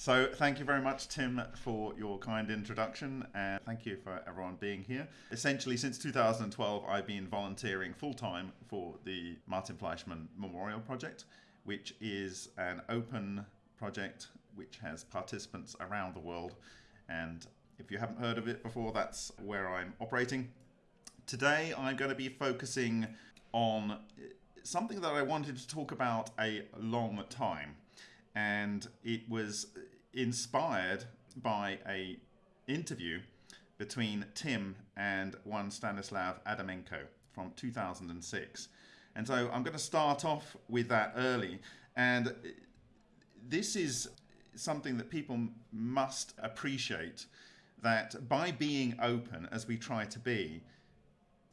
So, thank you very much, Tim, for your kind introduction, and thank you for everyone being here. Essentially, since 2012, I've been volunteering full time for the Martin Fleischmann Memorial Project, which is an open project which has participants around the world. And if you haven't heard of it before, that's where I'm operating. Today, I'm going to be focusing on eh, something that I wanted to talk about a long time, and it was inspired by a interview between Tim and one Stanislav Adamenko from 2006. And so I'm going to start off with that early. And this is something that people must appreciate that by being open, as we try to be,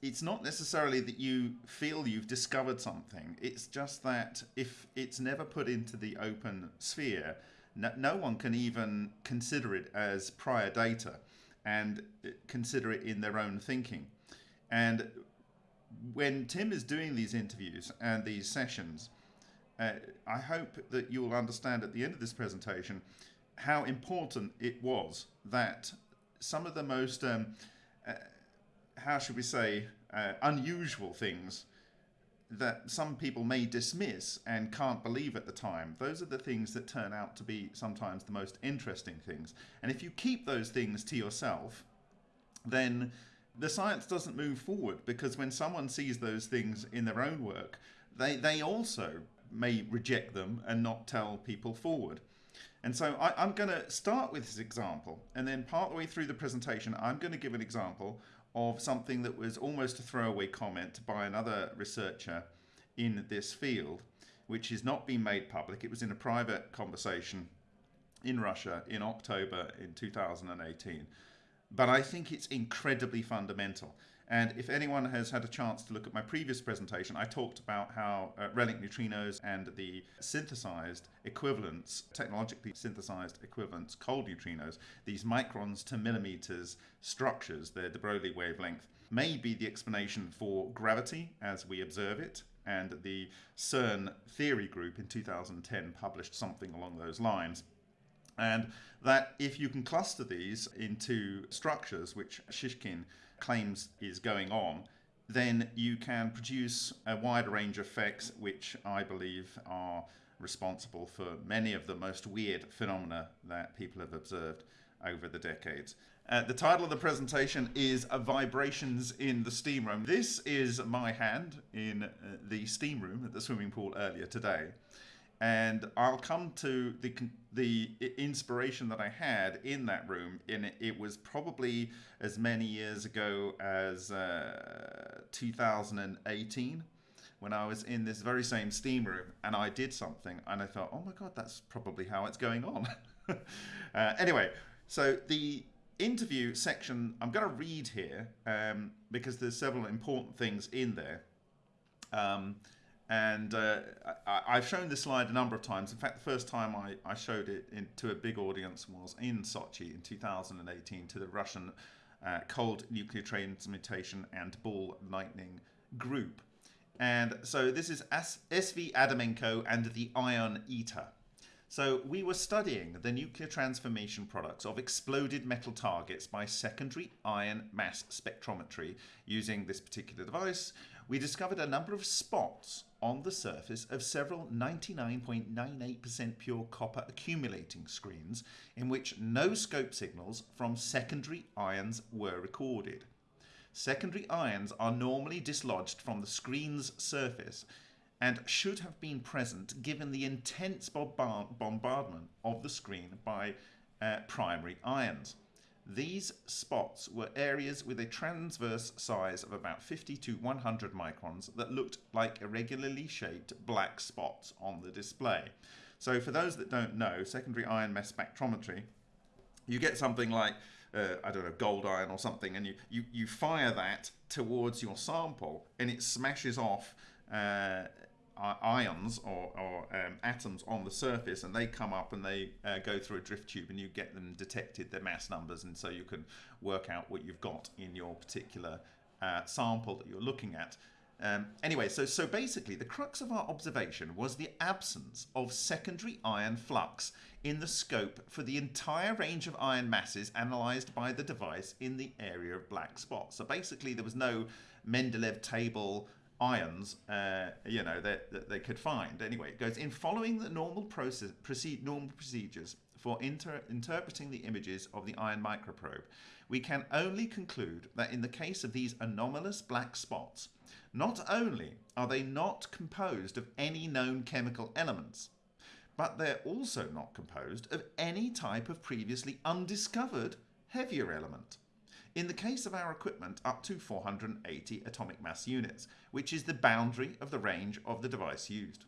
it's not necessarily that you feel you've discovered something. It's just that if it's never put into the open sphere, no, no one can even consider it as prior data and consider it in their own thinking. And when Tim is doing these interviews and these sessions, uh, I hope that you'll understand at the end of this presentation how important it was that some of the most um, uh, how should we say, uh, unusual things that some people may dismiss and can't believe at the time. Those are the things that turn out to be sometimes the most interesting things. And if you keep those things to yourself, then the science doesn't move forward because when someone sees those things in their own work, they, they also may reject them and not tell people forward. And so I, am going to start with this example, and then part way through the presentation, I'm going to give an example of something that was almost a throwaway comment by another researcher in this field, which has not been made public. It was in a private conversation in Russia in October in 2018. But I think it's incredibly fundamental. And if anyone has had a chance to look at my previous presentation, I talked about how uh, relic neutrinos and the synthesized equivalents, technologically synthesized equivalents, cold neutrinos, these microns to millimeters structures, the de Broglie wavelength, may be the explanation for gravity as we observe it. And the CERN theory group in 2010 published something along those lines. And that if you can cluster these into structures, which Shishkin claims is going on, then you can produce a wide range of effects which I believe are responsible for many of the most weird phenomena that people have observed over the decades. Uh, the title of the presentation is Vibrations in the Steam Room. This is my hand in uh, the steam room at the swimming pool earlier today and I'll come to the the inspiration that I had in that room. In it, it was probably as many years ago as uh, 2018 when I was in this very same steam room and I did something and I thought, oh my god, that's probably how it's going on. uh, anyway, so the interview section I'm going to read here um, because there's several important things in there. Um, and uh, I, have shown this slide a number of times. In fact, the first time I, I showed it in, to a big audience was in Sochi in 2018 to the Russian uh, Cold Nuclear Transmutation and Ball Lightning group. And so this is SV Adamenko and the Ion Eater. So we were studying the nuclear transformation products of exploded metal targets by secondary ion mass spectrometry using this particular device. We discovered a number of spots on the surface of several 99.98% pure copper accumulating screens in which no scope signals from secondary ions were recorded. Secondary ions are normally dislodged from the screen's surface and should have been present given the intense bombardment of the screen by uh, primary ions. These spots were areas with a transverse size of about 50 to 100 microns that looked like irregularly shaped black spots on the display. So for those that don't know, secondary ion mass spectrometry, you get something like, uh, I don't know, gold iron or something, and you, you, you fire that towards your sample and it smashes off uh, ions or, or um, atoms on the surface and they come up and they uh, go through a drift tube and you get them detected their mass numbers and so you can work out what you've got in your particular uh, sample that you're looking at Um, anyway, so so basically, the crux of our observation was the absence of secondary ion flux in the scope for the entire range of ion masses analysed by the device in the area of black spots. So basically, there was no Mendeleev table ions, uh, you know, that, that, they could find. Anyway, it goes in following the normal process, proceed, normal procedures for inter interpreting the images of the ion microprobe. We can only conclude that in the case of these anomalous black spots, not only are they not composed of any known chemical elements, but they're also not composed of any type of previously undiscovered heavier element. In the case of our equipment, up to 480 atomic mass units, which is the boundary of the range of the device used.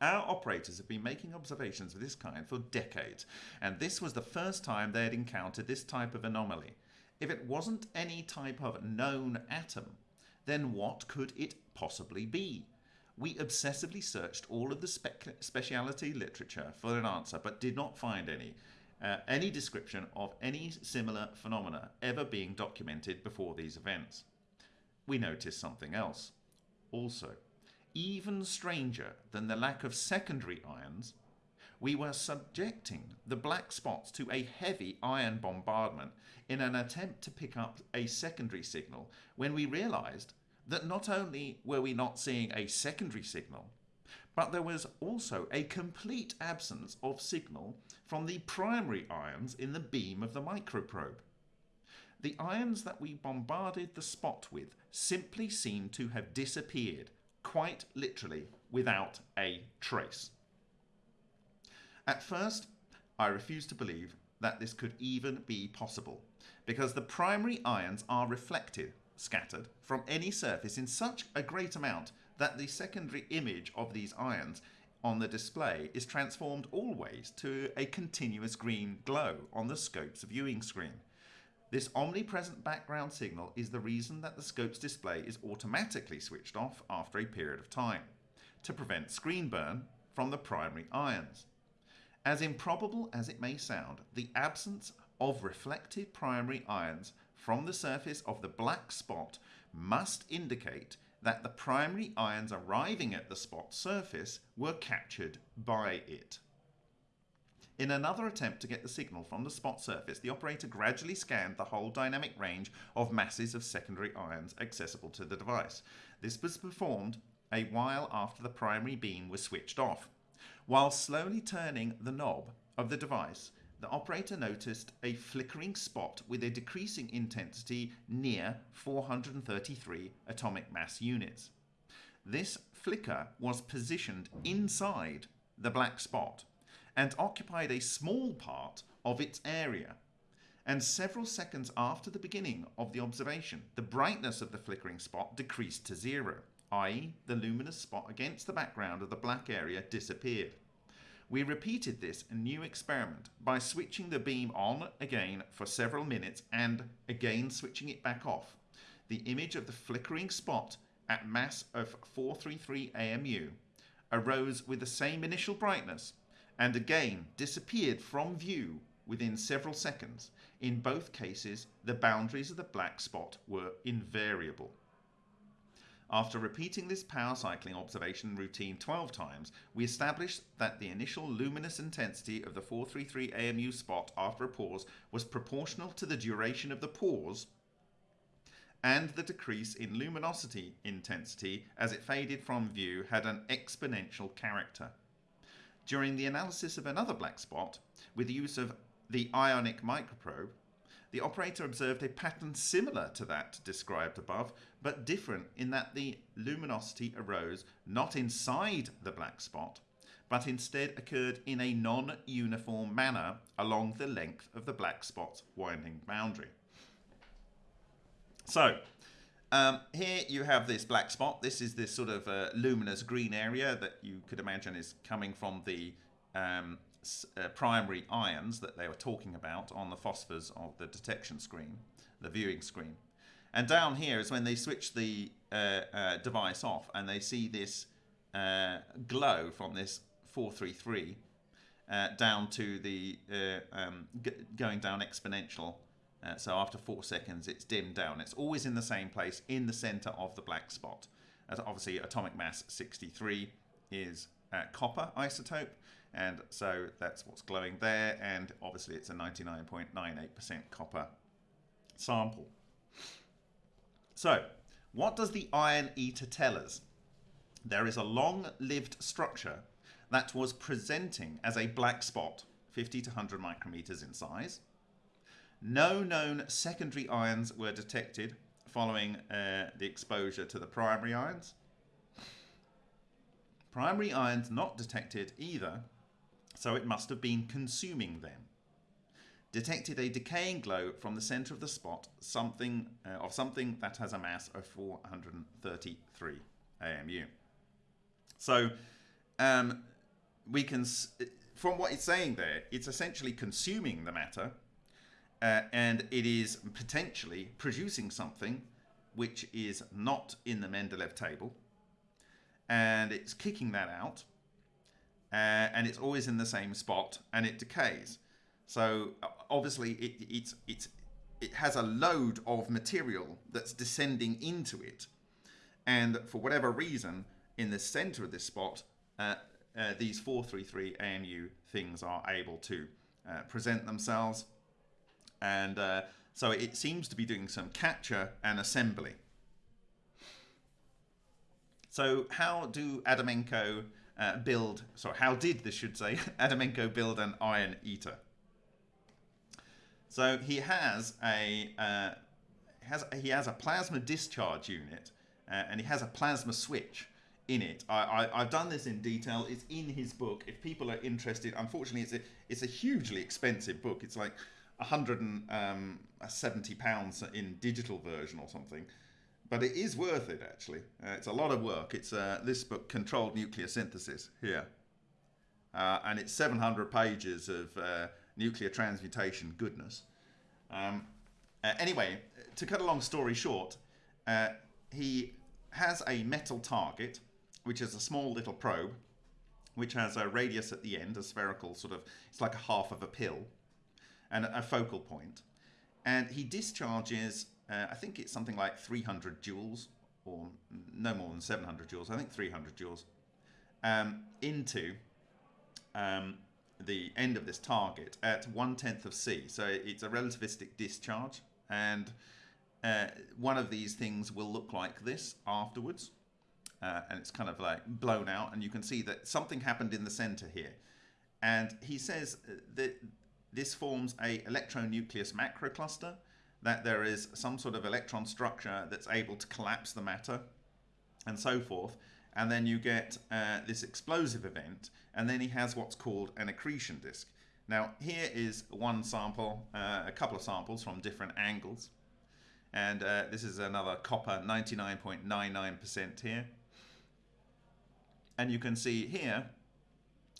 Our operators have been making observations of this kind for decades, and this was the first time they had encountered this type of anomaly. If it wasn't any type of known atom, then what could it possibly be? We obsessively searched all of the speciality literature for an answer, but did not find any. Uh, any description of any similar phenomena ever being documented before these events. We noticed something else. Also, even stranger than the lack of secondary ions, we were subjecting the black spots to a heavy ion bombardment in an attempt to pick up a secondary signal when we realized that not only were we not seeing a secondary signal, but there was also a complete absence of signal from the primary ions in the beam of the microprobe. The ions that we bombarded the spot with simply seemed to have disappeared, quite literally, without a trace. At first, I refused to believe that this could even be possible, because the primary ions are reflected, scattered, from any surface in such a great amount that the secondary image of these ions on the display is transformed always to a continuous green glow on the scope's viewing screen. This omnipresent background signal is the reason that the scope's display is automatically switched off after a period of time, to prevent screen burn from the primary ions. As improbable as it may sound, the absence of reflected primary ions from the surface of the black spot must indicate that the primary ions arriving at the spot surface were captured by it. In another attempt to get the signal from the spot surface, the operator gradually scanned the whole dynamic range of masses of secondary ions accessible to the device. This was performed a while after the primary beam was switched off. While slowly turning the knob of the device, the operator noticed a flickering spot with a decreasing intensity near 433 atomic mass units. This flicker was positioned inside the black spot and occupied a small part of its area. And several seconds after the beginning of the observation, the brightness of the flickering spot decreased to zero, i.e., the luminous spot against the background of the black area disappeared. We repeated this new experiment by switching the beam on again for several minutes and again switching it back off. The image of the flickering spot at mass of 433 AMU arose with the same initial brightness and again disappeared from view within several seconds. In both cases, the boundaries of the black spot were invariable. After repeating this power cycling observation routine 12 times, we established that the initial luminous intensity of the 433 AMU spot after a pause was proportional to the duration of the pause and the decrease in luminosity intensity as it faded from view had an exponential character. During the analysis of another black spot, with the use of the ionic microprobe, the operator observed a pattern similar to that described above, but different in that the luminosity arose not inside the black spot, but instead occurred in a non-uniform manner along the length of the black spot's winding boundary. So, um, here you have this black spot. This is this sort of uh, luminous green area that you could imagine is coming from the um, uh, primary ions that they were talking about on the phosphors of the detection screen, the viewing screen. And down here is when they switch the uh, uh, device off and they see this uh, glow from this 433 uh, down to the um, going down exponential. so after four seconds, it's dimmed down. It's always in the same place in the center of the black spot. as obviously atomic mass 63 is copper isotope, and so that's what's glowing there, and obviously it's a 99.98% copper sample. So, what does the ion eater tell us? There is a long-lived structure that was presenting as a black spot, 50 to 100 micrometers in size. No known secondary ions were detected following uh, the exposure to the primary ions. Primary ions not detected either, so it must have been consuming them. Detected a decaying glow from the center of the spot, something uh, of something that has a mass of 433 AMU. So, um, we can, from what it's saying there, it's essentially consuming the matter, uh, and it is potentially producing something which is not in the Mendeleev table, and it's kicking that out, uh, and it's always in the same spot, and it decays. So obviously, it, it's it's it has a load of material that's descending into it, and for whatever reason, in the center of this spot, uh, uh, these 433 AMU things are able to uh, present themselves. And uh, so it seems to be doing some capture and assembly. So how do Adamenko uh, build, sorry, how did this should say, Adamenko build an ion eater? So he has a uh, has he has a plasma discharge unit uh, and he has a plasma switch in it. I, I, have done this in detail. It's in his book. If people are interested, unfortunately, it's a, it's a hugely expensive book. It's like 170 um, pounds in digital version or something. But it is worth it, actually. Uh, it's a lot of work. It's uh, this book, Controlled Nuclear Synthesis, here. Uh, and it's 700 pages of uh, nuclear transmutation goodness. Um, uh, anyway, to cut a long story short, uh, he has a metal target which is a small little probe, which has a radius at the end, a spherical sort of, it's like a half of a pill, and a focal point. And he discharges, uh, I think it's something like 300 joules, or no more than 700 joules, I think 300 joules, um, into um, the end of this target at one tenth of C. So it's a relativistic discharge, and uh, one of these things will look like this afterwards uh, and it's kind of like blown out, and you can see that something happened in the center here. And he says that this forms a electronucleus macrocluster, that there is some sort of electron structure that's able to collapse the matter, and so forth. And then you get uh, this explosive event, and then he has what's called an accretion disk. Now, here is one sample, uh, a couple of samples from different angles. And uh, this is another copper 99.99% here. And you can see here,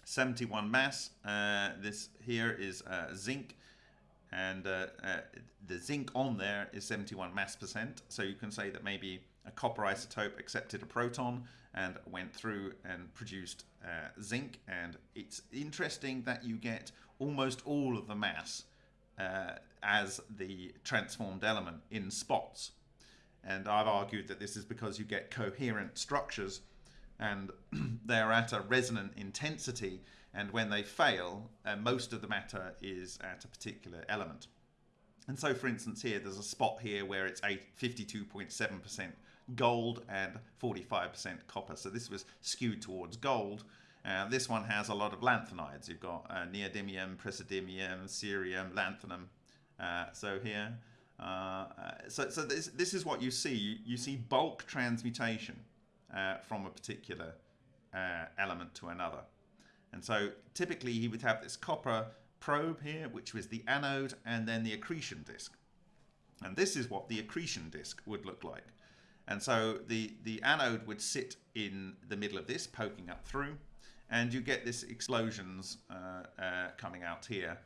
71 mass. Uh, this here is uh, zinc, and uh, uh, the zinc on there is 71 mass percent. So you can say that maybe a copper isotope accepted a proton and went through and produced uh, zinc. And it's interesting that you get almost all of the mass uh, as the transformed element in spots. And I've argued that this is because you get coherent structures and they're at a resonant intensity and when they fail uh, most of the matter is at a particular element. And so for instance here there's a spot here where it's 52.7% gold and 45% copper. So this was skewed towards gold. Uh, this one has a lot of lanthanides. You've got uh, neodymium praseodymium cerium lanthanum. Uh, so here uh, so, so this, this is what you see. You, you see bulk transmutation uh, from a particular uh, element to another. And so typically he would have this copper probe here, which was the anode, and then the accretion disk. And this is what the accretion disk would look like. And so the, the anode would sit in the middle of this, poking up through, and you get this explosions uh, uh, coming out here.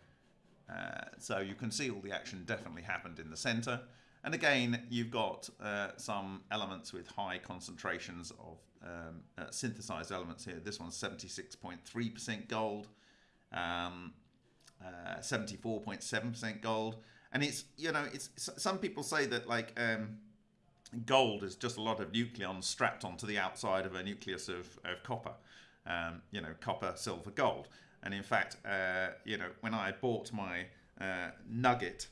Uh, so you can see all the action definitely happened in the center. And again, you've got uh, some elements with high concentrations of um, uh, synthesized elements here. This one's 76.3% gold, 74.7% um, uh, gold. And it's, you know, it's some people say that like um, gold is just a lot of nucleons strapped onto the outside of a nucleus of, of copper. Um, you know, copper, silver, gold. And in fact, uh, you know, when I bought my uh, nugget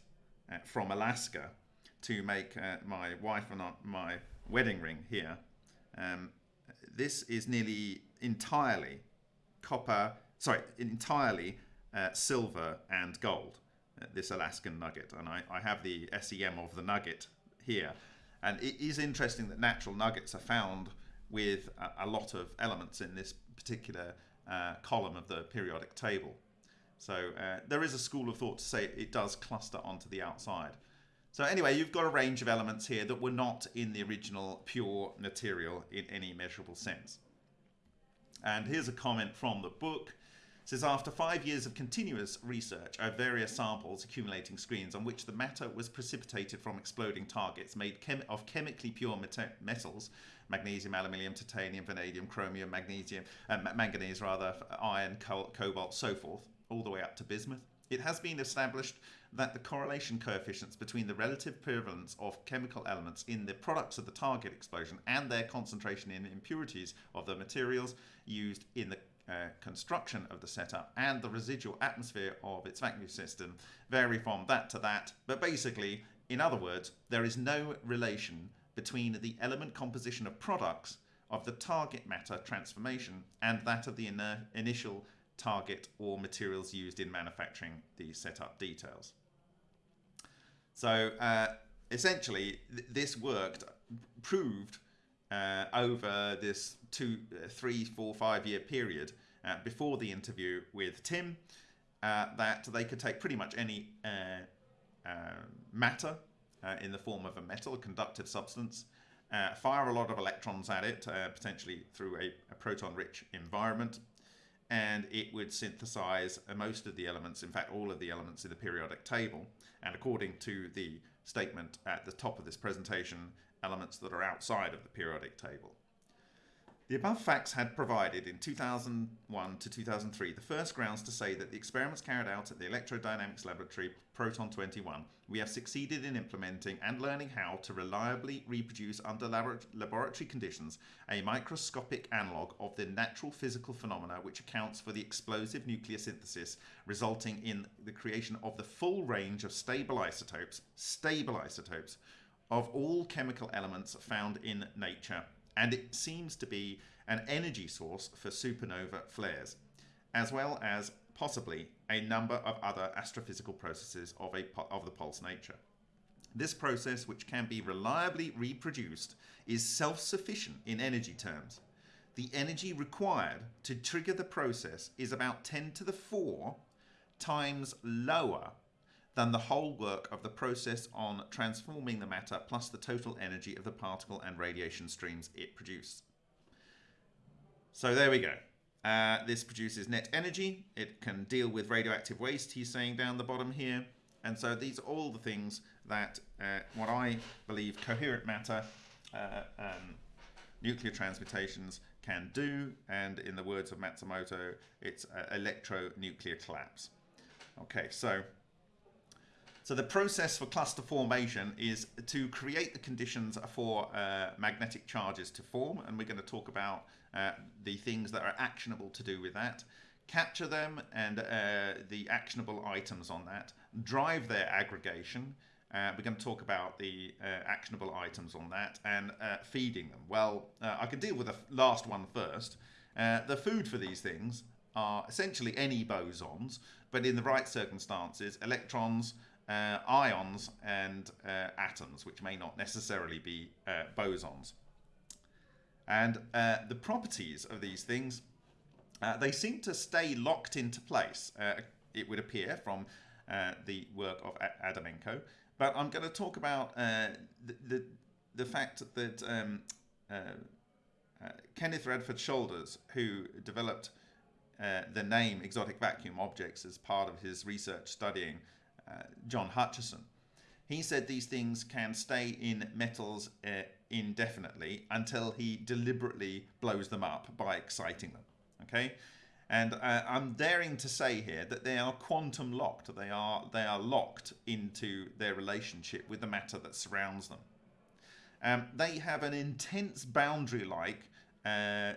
uh, from Alaska to make uh, my wife and my wedding ring here, um, this is nearly entirely copper, sorry, entirely uh, silver and gold, uh, this Alaskan nugget. And I, I have the SEM of the nugget here. And it is interesting that natural nuggets are found with a, a lot of elements in this particular uh, column of the periodic table. So uh, there is a school of thought to say it does cluster onto the outside. So anyway, you've got a range of elements here that were not in the original pure material in any measurable sense. And here's a comment from the book. It says, after five years of continuous research of various samples accumulating screens on which the matter was precipitated from exploding targets made chem of chemically pure metals, magnesium, aluminium, titanium, vanadium, chromium, magnesium, uh, manganese rather, iron, cobalt, so forth, all the way up to bismuth. It has been established that the correlation coefficients between the relative prevalence of chemical elements in the products of the target explosion and their concentration in impurities of the materials used in the uh, construction of the setup and the residual atmosphere of its vacuum system vary from that to that. But basically, in other words, there is no relation between the element composition of products of the target matter transformation and that of the initial target or materials used in manufacturing the setup details. So uh, essentially, th this worked, proved uh, over this two, uh, three, four, five year period uh, before the interview with Tim uh, that they could take pretty much any uh, matter in the form of a metal, a conductive substance, fire a lot of electrons at it, potentially through a, a proton rich environment, and it would synthesize most of the elements, in fact, all of the elements in the periodic table. And according to the statement at the top of this presentation, elements that are outside of the periodic table. The above facts had provided in 2001 to 2003 the first grounds to say that the experiments carried out at the Electrodynamics Laboratory Proton 21 we have succeeded in implementing and learning how to reliably reproduce under laboratory conditions a microscopic analogue of the natural physical phenomena which accounts for the explosive nuclear synthesis resulting in the creation of the full range of stable isotopes, stable isotopes, of all chemical elements found in nature and it seems to be an energy source for supernova flares, as well as possibly a number of other astrophysical processes of, a, of the pulse nature. This process, which can be reliably reproduced, is self-sufficient in energy terms. The energy required to trigger the process is about 10 to the 4 times lower than the whole work of the process on transforming the matter plus the total energy of the particle and radiation streams it produced. So there we go. Uh, this produces net energy. It can deal with radioactive waste, he's saying down the bottom here. And so these are all the things that uh, what I believe coherent matter uh, um, nuclear transmutations can do. And in the words of Matsumoto, it's uh, electronuclear collapse. Okay, so so the process for cluster formation is to create the conditions for uh, magnetic charges to form, and we're going to talk about uh, the things that are actionable to do with that. Capture them and uh, the actionable items on that. Drive their aggregation. Uh, we're going to talk about the uh, actionable items on that and uh, feeding them. Well, I can deal with the last one first. the food for these things are essentially any bosons, but in the right circumstances, electrons, uh, ions and uh, atoms, which may not necessarily be uh, bosons. And uh, the properties of these things, uh, they seem to stay locked into place, uh, it would appear from the work of Adamenko. But I'm going to talk about the, the, the, fact that um, Kenneth Radford Shoulders, who developed the name exotic vacuum objects as part of his research studying John Hutchison. He said these things can stay in metals uh, indefinitely until he deliberately blows them up by exciting them. Okay, and uh, I'm daring to say here that they are quantum locked. They are they are locked into their relationship with the matter that surrounds them. Um, they have an intense boundary like, uh,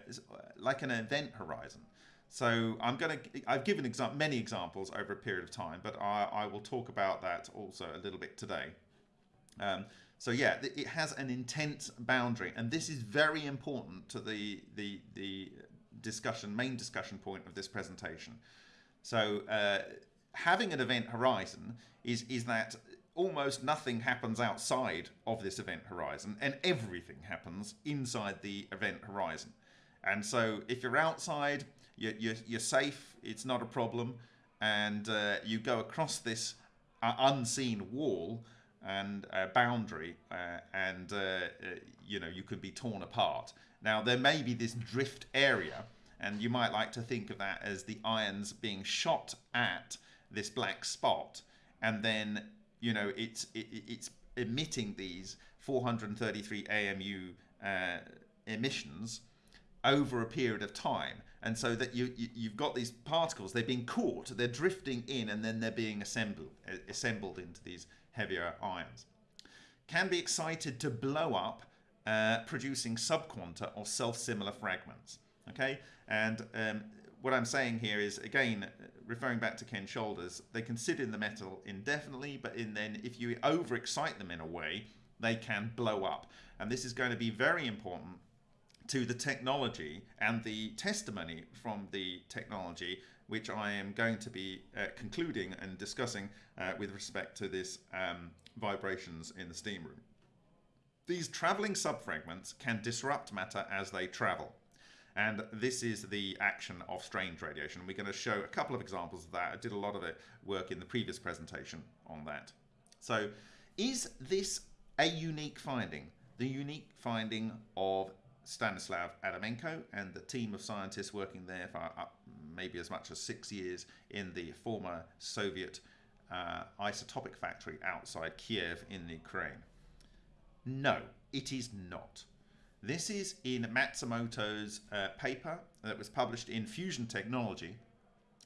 like an event horizon. So I'm going to, I've given exa many examples over a period of time, but I, I, will talk about that also a little bit today. Um, so yeah, it has an intense boundary, and this is very important to the, the, the discussion, main discussion point of this presentation. So uh, having an event horizon is, is that almost nothing happens outside of this event horizon and everything happens inside the event horizon. And so if you're outside, you're, you're, you're safe, it's not a problem, and uh, you go across this uh, unseen wall and uh, boundary, uh, and uh, uh, you know you could be torn apart. Now there may be this drift area, and you might like to think of that as the ions being shot at this black spot, and then you know it's it, it's emitting these 433 AMU emissions over a period of time. And so that you, you have got these particles they've been caught they're drifting in and then they're being assembled assembled into these heavier ions. Can be excited to blow up uh, producing subquanta or self-similar fragments okay? And um, what I'm saying here is again referring back to Ken Shoulders they can sit in the metal indefinitely but in then if you overexcite them in a way they can blow up. And this is going to be very important to the technology and the testimony from the technology, which I am going to be uh, concluding and discussing uh, with respect to this um, vibrations in the steam room. These traveling subfragments can disrupt matter as they travel. And this is the action of strange radiation. We're going to show a couple of examples of that. I did a lot of it work in the previous presentation on that. So is this a unique finding? The unique finding of Stanislav Adamenko and the team of scientists working there for uh, maybe as much as six years in the former Soviet uh, isotopic factory outside Kiev in Ukraine. No, it is not. This is in Matsumoto's uh, paper that was published in Fusion Technology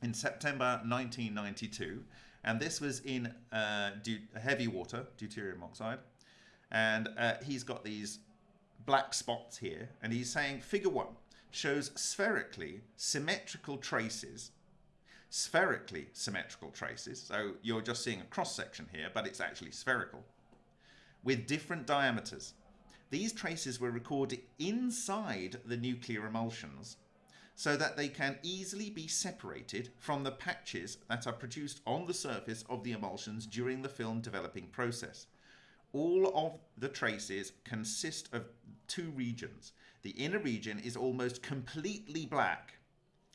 in September 1992. And this was in uh, heavy water, deuterium oxide. And uh, he's got these black spots here, and he's saying figure one shows spherically symmetrical traces spherically symmetrical traces. So you're just seeing a cross section here, but it's actually spherical with different diameters. These traces were recorded inside the nuclear emulsions so that they can easily be separated from the patches that are produced on the surface of the emulsions during the film developing process. All of the traces consist of two regions. The inner region is almost completely black,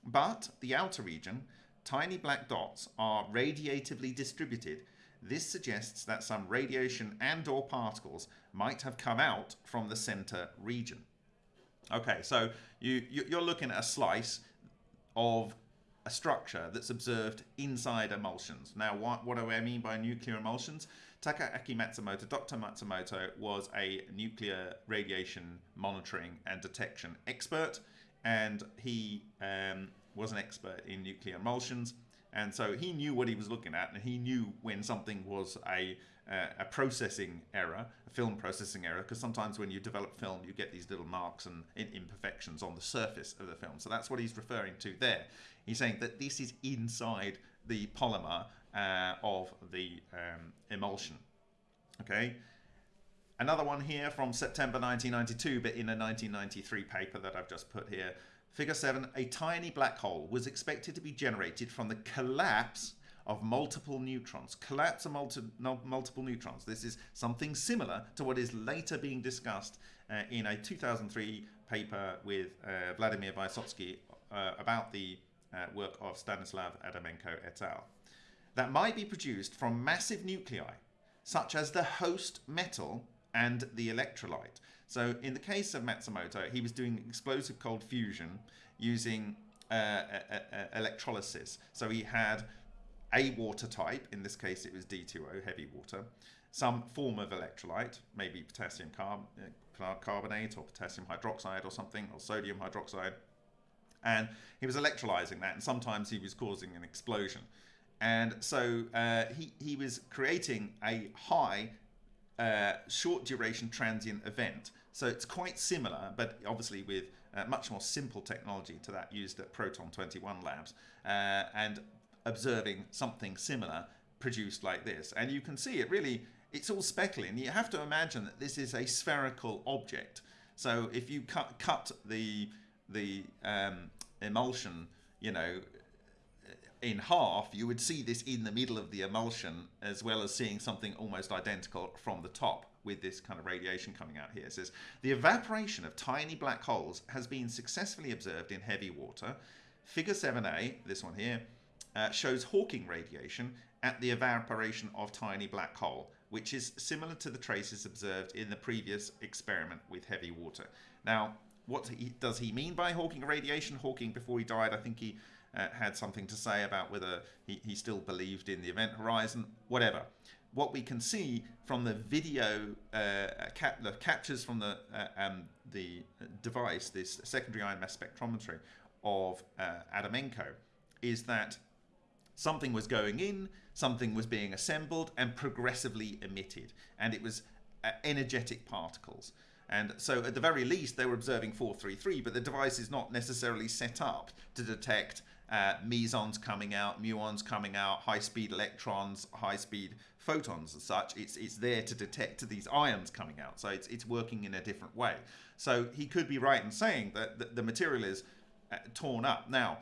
but the outer region, tiny black dots, are radiatively distributed. This suggests that some radiation and or particles might have come out from the center region. Okay, so you, you're looking at a slice of a structure that's observed inside emulsions. Now, what, what do I mean by nuclear emulsions? Takaaki Matsumoto, Dr. Matsumoto was a nuclear radiation monitoring and detection expert, and he um, was an expert in nuclear emulsions. And so he knew what he was looking at, and he knew when something was a, uh, a processing error, a film processing error, because sometimes when you develop film, you get these little marks and imperfections on the surface of the film. So that's what he's referring to there. He's saying that this is inside the polymer uh, of the um, emulsion. Okay. Another one here from September 1992, but in a 1993 paper that I've just put here. Figure 7, a tiny black hole was expected to be generated from the collapse of multiple neutrons. Collapse of multi multiple neutrons. This is something similar to what is later being discussed uh, in a 2003 paper with uh, Vladimir Vysotsky uh, about the uh, work of Stanislav Adamenko et al that might be produced from massive nuclei, such as the host metal and the electrolyte. So in the case of Matsumoto, he was doing explosive cold fusion using uh, electrolysis. So he had a water type, in this case it was D2O, heavy water, some form of electrolyte, maybe potassium carb uh, carbonate or potassium hydroxide or something, or sodium hydroxide. And he was electrolyzing that, and sometimes he was causing an explosion. And so uh, he, he was creating a high uh, short duration transient event. So it's quite similar, but obviously with uh, much more simple technology to that used at Proton 21 labs, uh, and observing something similar produced like this. And you can see it really, it's all speckly, and you have to imagine that this is a spherical object. So if you cut, cut the, the um, emulsion, you know, in half, you would see this in the middle of the emulsion as well as seeing something almost identical from the top with this kind of radiation coming out here. It says, the evaporation of tiny black holes has been successfully observed in heavy water. Figure 7a, this one here, uh, shows Hawking radiation at the evaporation of tiny black hole, which is similar to the traces observed in the previous experiment with heavy water. Now, what he, does he mean by Hawking radiation? Hawking, before he died, I think he uh, had something to say about whether he, he still believed in the event horizon, whatever. What we can see from the video, uh, cap the captures from the, uh, um, the device, this secondary ion mass spectrometry of uh, Adamenko, is that something was going in, something was being assembled and progressively emitted. And it was uh, energetic particles. And so at the very least, they were observing 433, but the device is not necessarily set up to detect uh, mesons coming out, muons coming out, high-speed electrons, high-speed photons and such. It's, it's there to detect these ions coming out. So it's, it's working in a different way. So he could be right in saying that the, the material is uh, torn up. Now,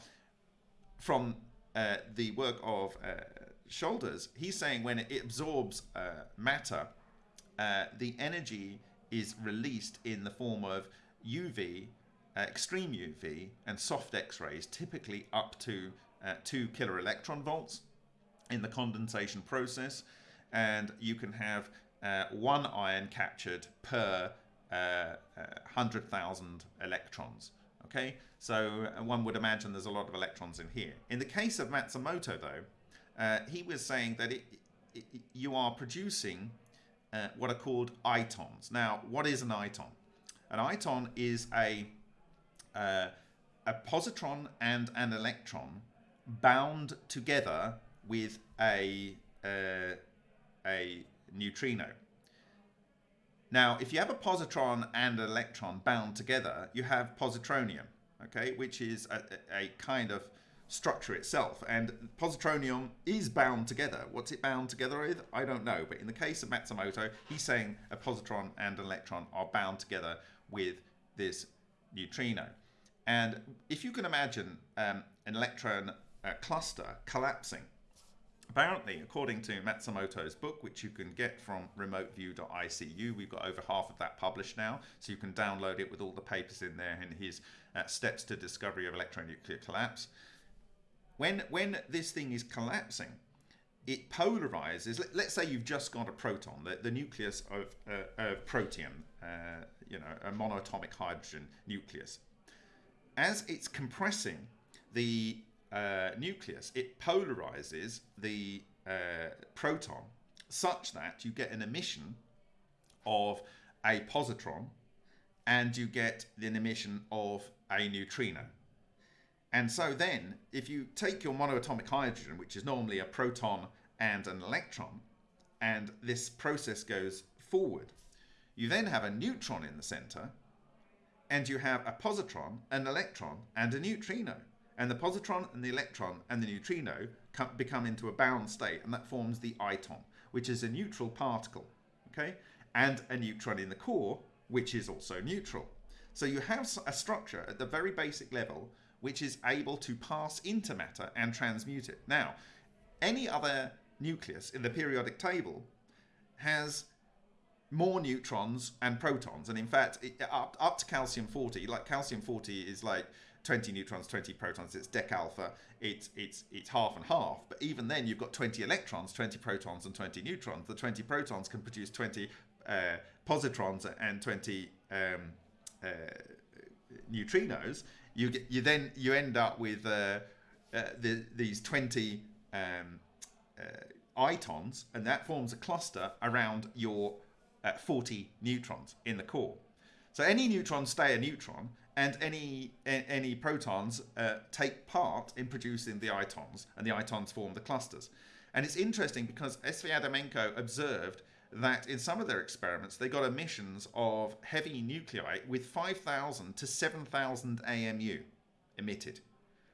from uh, the work of uh, Shoulders, he's saying when it absorbs uh, matter, uh, the energy is released in the form of UV uh, extreme UV and soft X-rays, typically up to uh, 2 kilo electron volts in the condensation process. And you can have uh, one ion captured per 100,000 uh, electrons. Okay, so uh, one would imagine there's a lot of electrons in here. In the case of Matsumoto, though, uh, he was saying that it, it, you are producing what are called itons. Now, what is an iton? An iton is a uh, a positron and an electron bound together with a uh, a neutrino. Now, if you have a positron and an electron bound together, you have positronium, okay, which is a, a kind of structure itself. And positronium is bound together. What's it bound together with? I don't know. But in the case of Matsumoto, he's saying a positron and an electron are bound together with this neutrino. And if you can imagine um, an electron uh, cluster collapsing, apparently, according to Matsumoto's book, which you can get from remoteview.icu, we've got over half of that published now, so you can download it with all the papers in there and his uh, steps to discovery of electronuclear collapse. When, when this thing is collapsing, it polarizes. Let, us say you've just got a proton, the, the nucleus of, uh, of protium, uh, you know, a monatomic hydrogen nucleus as it's compressing the uh, nucleus, it polarizes the uh, proton such that you get an emission of a positron and you get an emission of a neutrino. And so then, if you take your monoatomic hydrogen, which is normally a proton and an electron, and this process goes forward, you then have a neutron in the center, and you have a positron, an electron, and a neutrino. And the positron and the electron and the neutrino come, become into a bound state, and that forms the iton, which is a neutral particle, okay? And a neutron in the core, which is also neutral. So you have a structure at the very basic level which is able to pass into matter and transmute it. Now, any other nucleus in the periodic table has more neutrons and protons. And in fact, it, up, up to calcium 40, like calcium 40 is like 20 neutrons, 20 protons. It's decalpha. It's it's it's half and half. But even then, you've got 20 electrons, 20 protons, and 20 neutrons. The 20 protons can produce 20 uh, positrons and 20 um, uh, neutrinos. You get you then you end up with uh, uh the, these 20 um, uh, itons, and that forms a cluster around your at 40 neutrons in the core. So any neutrons stay a neutron, and any any protons uh, take part in producing the itons, and the itons form the clusters. And it's interesting because S.V. Adamenko observed that in some of their experiments they got emissions of heavy nuclei with 5,000 to 7,000 AMU emitted.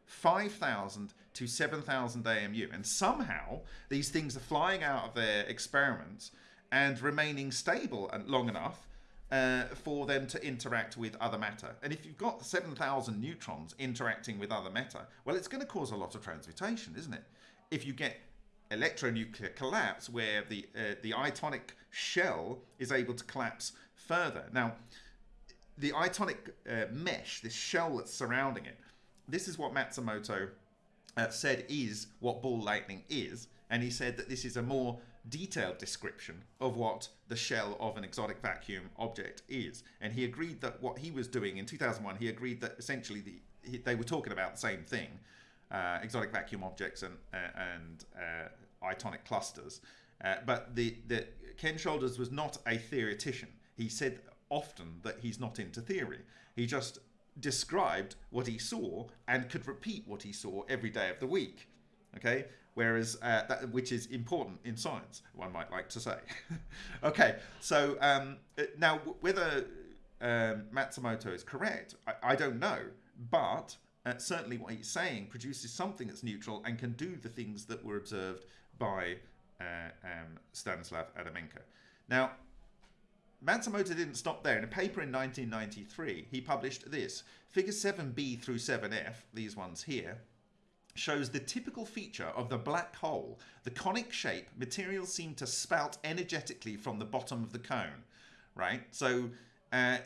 5,000 to 7,000 AMU. And somehow these things are flying out of their experiments and remaining stable and long enough uh, for them to interact with other matter. And if you've got 7,000 neutrons interacting with other matter, well, it's going to cause a lot of transmutation, isn't it? If you get electronuclear collapse where the uh, the itonic shell is able to collapse further. Now, the itonic uh, mesh, this shell that's surrounding it, this is what Matsumoto uh, said is what ball lightning is, and he said that this is a more detailed description of what the shell of an exotic vacuum object is. And he agreed that what he was doing in 2001, he agreed that essentially the, he, they were talking about the same thing, uh, exotic vacuum objects and, uh, and uh, itonic clusters. Uh, but the, the Ken Shoulders was not a theoretician. He said often that he's not into theory. He just described what he saw and could repeat what he saw every day of the week. Okay, whereas uh, that, which is important in science, one might like to say. okay, so um, uh, now whether um, Matsumoto is correct, I, I don't know, but uh, certainly what he's saying produces something that's neutral and can do the things that were observed by uh, um, Stanislav Adamenko. Now, Matsumoto didn't stop there. In a paper in 1993, he published this. Figure 7b through 7f, these ones here, shows the typical feature of the black hole. The conic shape, materials seem to spout energetically from the bottom of the cone, right? So uh,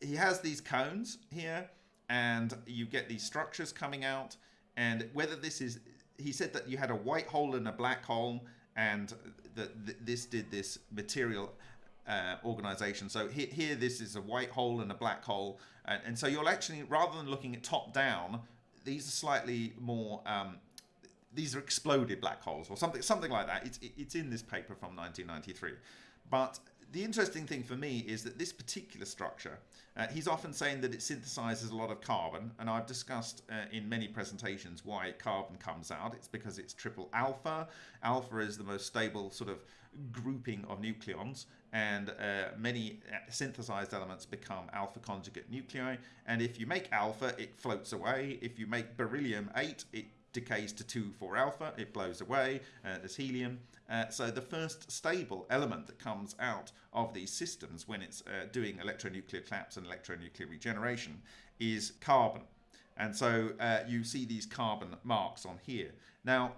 he has these cones here, and you get these structures coming out, and whether this is, he said that you had a white hole and a black hole, and that this did this material uh, organization. So here, here, this is a white hole and a black hole. And, and, so you'll actually, rather than looking at top down, these are slightly more, um, these are exploded black holes or something, something like that. It's, it's in this paper from 1993. But the interesting thing for me is that this particular structure, uh, he's often saying that it synthesizes a lot of carbon, and I've discussed uh, in many presentations why carbon comes out. It's because it's triple alpha. Alpha is the most stable sort of grouping of nucleons, and uh, many uh, synthesized elements become alpha conjugate nuclei. And if you make alpha, it floats away. If you make beryllium 8, it decays to 2 4 alpha, it blows away uh, as helium. Uh, so the first stable element that comes out of these systems when it's uh, doing electronuclear collapse and electronuclear regeneration is carbon. And so uh, you see these carbon marks on here. Now,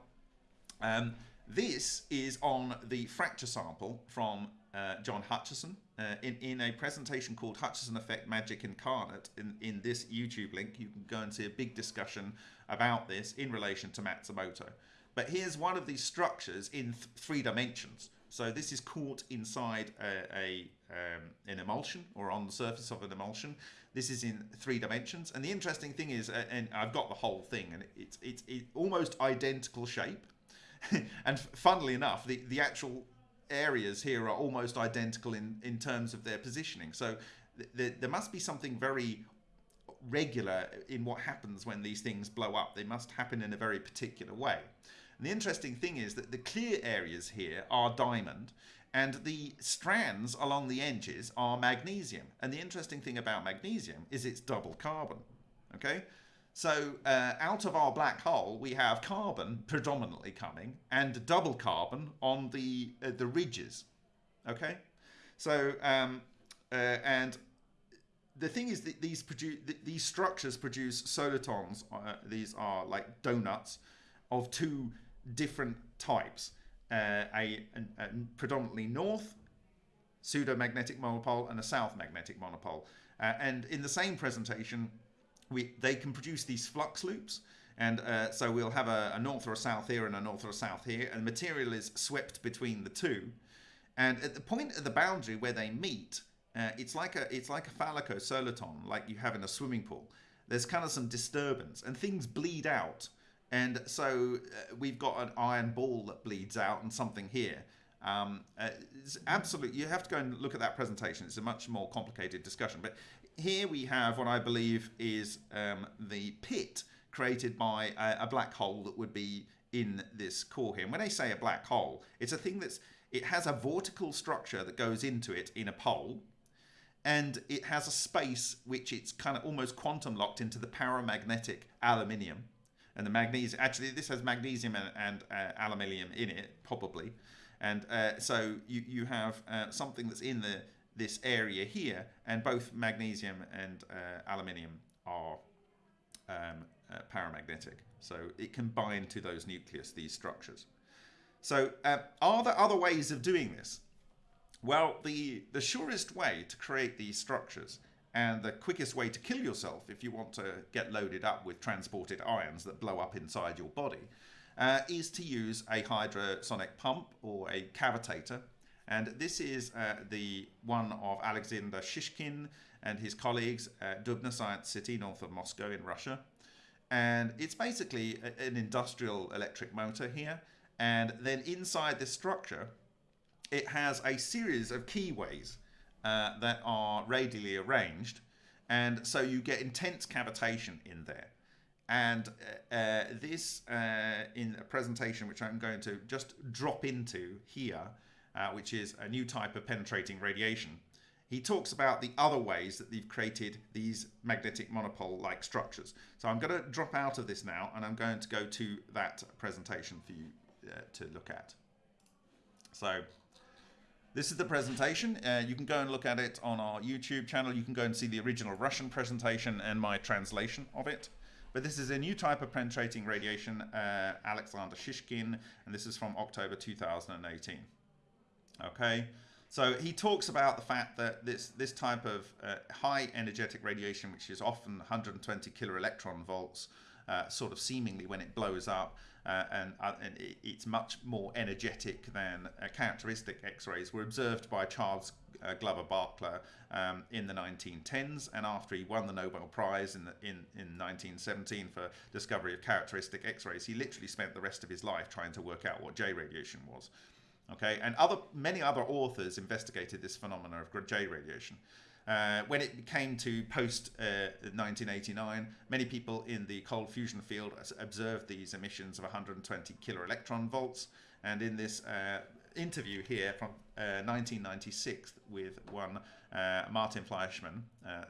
um, this is on the fracture sample from uh, John Hutchison uh, in, in a presentation called Hutchison Effect Magic Incarnate. In, in this YouTube link, you can go and see a big discussion about this in relation to Matsumoto. But here's one of these structures in th three dimensions. So this is caught inside a, a um, an emulsion or on the surface of an emulsion. This is in three dimensions. And the interesting thing is, uh, and I've got the whole thing, and it's it's, it's almost identical shape. and funnily enough, the, the actual areas here are almost identical in, in terms of their positioning. So th th there must be something very regular in what happens when these things blow up. They must happen in a very particular way. And the interesting thing is that the clear areas here are diamond and the strands along the edges are magnesium. And the interesting thing about magnesium is it's double carbon. Okay, so uh, out of our black hole, we have carbon predominantly coming and double carbon on the uh, the ridges. Okay, so um, uh, and the thing is that these produce these structures produce solitons. Uh, these are like donuts of two different types. Uh, a, a, a, predominantly north pseudo-magnetic monopole and a south magnetic monopole. Uh, and in the same presentation, we they can produce these flux loops. And uh, so we'll have a, a, north or a south here and a north or a south here, and material is swept between the two. And at the point of the boundary where they meet, uh, it's like a it's like a phallico-soliton, like you have in a swimming pool. There's kind of some disturbance, and things bleed out. And so uh, we've got an iron ball that bleeds out, and something here. Um, uh, you have to go and look at that presentation. It's a much more complicated discussion. But here we have what I believe is um, the pit created by a, a, black hole that would be in this core here. And when I say a black hole, it's a thing that's it has a vortical structure that goes into it in a pole, and it has a space which it's kind of almost quantum locked into the paramagnetic aluminium. And the magnesium, actually, this has magnesium and, and uh, aluminium in it, probably. And uh, so you, you have uh, something that's in the this area here, and both magnesium and uh, aluminium are um, uh, paramagnetic. So it can bind to those nucleus, these structures. So uh, are there other ways of doing this? Well, the, the surest way to create these structures and the quickest way to kill yourself if you want to get loaded up with transported ions that blow up inside your body uh, is to use a hydrosonic pump or a cavitator. And this is uh, the one of Alexander Shishkin and his colleagues at Dubna Science City, north of Moscow in Russia. And it's basically a, an industrial electric motor here. And then inside this structure, it has a series of keyways uh, that are radially arranged. And so you get intense cavitation in there. And uh, uh, this, uh, in a presentation which I'm going to just drop into here, uh, which is a new type of penetrating radiation, he talks about the other ways that they've created these magnetic monopole-like structures. So I'm going to drop out of this now, and I'm going to go to that presentation for you uh, to look at. So this is the presentation. Uh, you can go and look at it on our YouTube channel. You can go and see the original Russian presentation and my translation of it. But this is a new type of penetrating radiation, uh, Alexander Shishkin, and this is from October 2018. Okay, so he talks about the fact that this, this type of uh, high energetic radiation, which is often 120 kilo electron volts, uh, sort of seemingly when it blows up, uh, and, uh, and, it's much more energetic than uh, characteristic X-rays were observed by Charles uh, Glover Barkla um, in the 1910s and after he won the Nobel Prize in, the, in, in 1917 for discovery of characteristic X-rays. He literally spent the rest of his life trying to work out what J radiation was okay and other many other authors investigated this phenomena of J radiation uh, when it came to post uh, 1989, many people in the cold fusion field observed these emissions of 120 kilo electron volts. And in this uh, interview here from 1996 uh, with one uh, Martin Fleischmann, uh,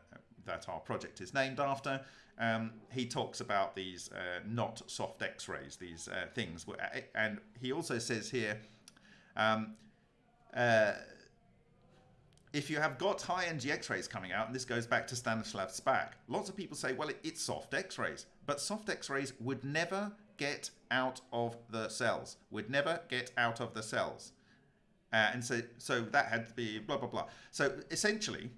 that our project is named after, um, he talks about these not soft X-rays, these things. And he also says here, um, if you have got high energy X-rays coming out, and this goes back to Stanislav Szpak, lots of people say, well, it's soft X-rays. But soft X-rays would never get out of the cells, would never get out of the cells. Uh, and so, so that had to be blah, blah, blah. So essentially,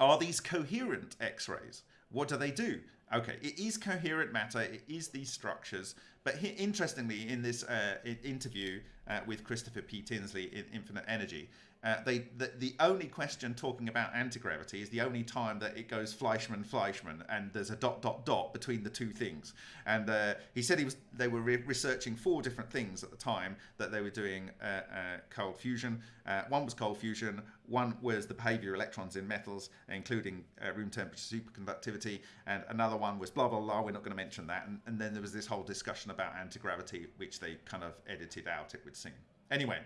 are these coherent X-rays? What do they do? Okay, it is coherent matter, it is these structures, but interestingly, in this uh, interview uh, with Christopher P. Tinsley in Infinite Energy, uh, they the, the only question talking about anti-gravity is the only time that it goes Fleischmann Fleischmann and there's a dot dot dot between the two things. And uh, he said he was they were re researching four different things at the time that they were doing uh, uh cold fusion. Uh, one was cold fusion one was the behavior of electrons in metals including room temperature superconductivity and another one was blah blah blah we're not going to mention that. And, and then there was this whole discussion about anti-gravity which they kind of edited out it would seem. Anyway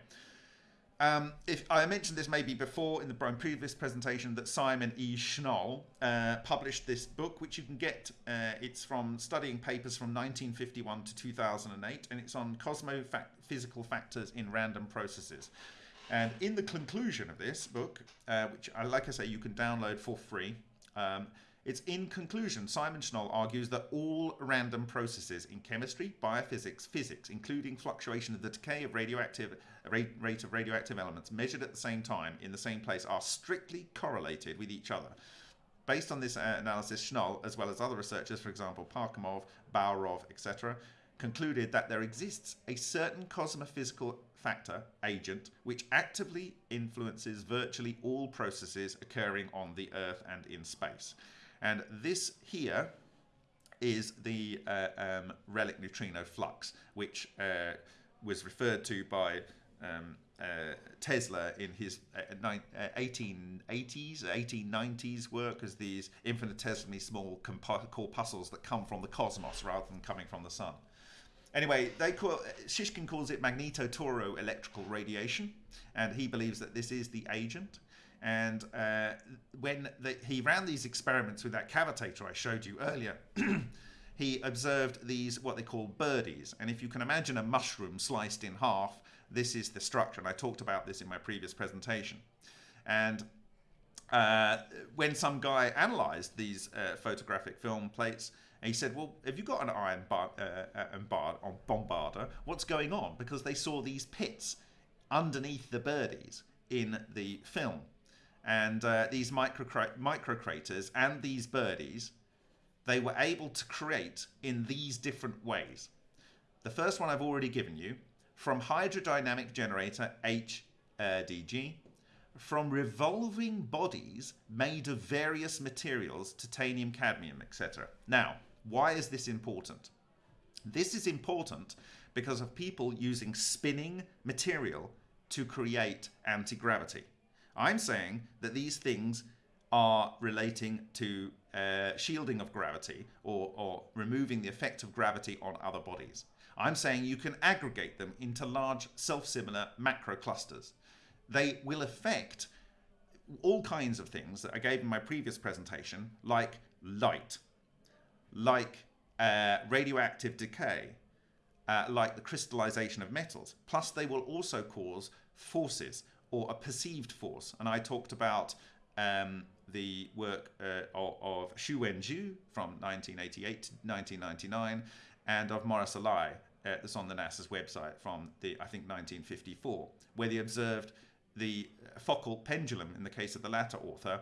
um, if I mentioned this maybe before in the previous presentation that Simon E. Shnoll uh, published this book, which you can get. Uh, it's from studying papers from 1951 to 2008, and it's on cosmophysical factors in random processes. And in the conclusion of this book, uh, which, like I say, you can download for free, um, it's in conclusion, Simon Shnoll argues that all random processes in chemistry, biophysics, physics, including fluctuation of the decay of radioactive rate, rate of radioactive elements measured at the same time in the same place, are strictly correlated with each other. Based on this uh, analysis, Shnoll, as well as other researchers, for example, Parkhomov, Baurov, etc., concluded that there exists a certain cosmophysical factor, agent, which actively influences virtually all processes occurring on the Earth and in space. And this here is the uh, um, relic neutrino flux, which uh, was referred to by um, uh, Tesla in his 1880s, uh, 1890s work as these infinitesimally small corpuscles that come from the cosmos rather than coming from the sun. Anyway, they call Shishkin calls it magnetotoro electrical radiation, and he believes that this is the agent. And uh, when the, he ran these experiments with that cavitator I showed you earlier, he observed these what they call birdies. And if you can imagine a mushroom sliced in half, this is the structure. And I talked about this in my previous presentation. And uh, when some guy analyzed these uh, photographic film plates, he said, "Well, have you got an iron bar, uh, uh bar on bombarder? What's going on?" Because they saw these pits underneath the birdies in the film, and uh, these micro micro craters and these birdies, they were able to create in these different ways. The first one I've already given you from hydrodynamic generator HDG from revolving bodies made of various materials, titanium, cadmium, etc. Now, why is this important? This is important because of people using spinning material to create anti-gravity. I'm saying that these things are relating to uh, shielding of gravity or, or removing the effect of gravity on other bodies. I'm saying you can aggregate them into large self-similar macro clusters. They will affect all kinds of things that I gave in my previous presentation, like light, like uh, radioactive decay, uh, like the crystallization of metals. Plus, they will also cause forces or a perceived force. And I talked about um, the work uh, of, of Xu Wenju from 1988 to 1999 and of Maurice Allais uh, that's on the NASA's website from the I think 1954, where they observed the Foucault pendulum in the case of the latter author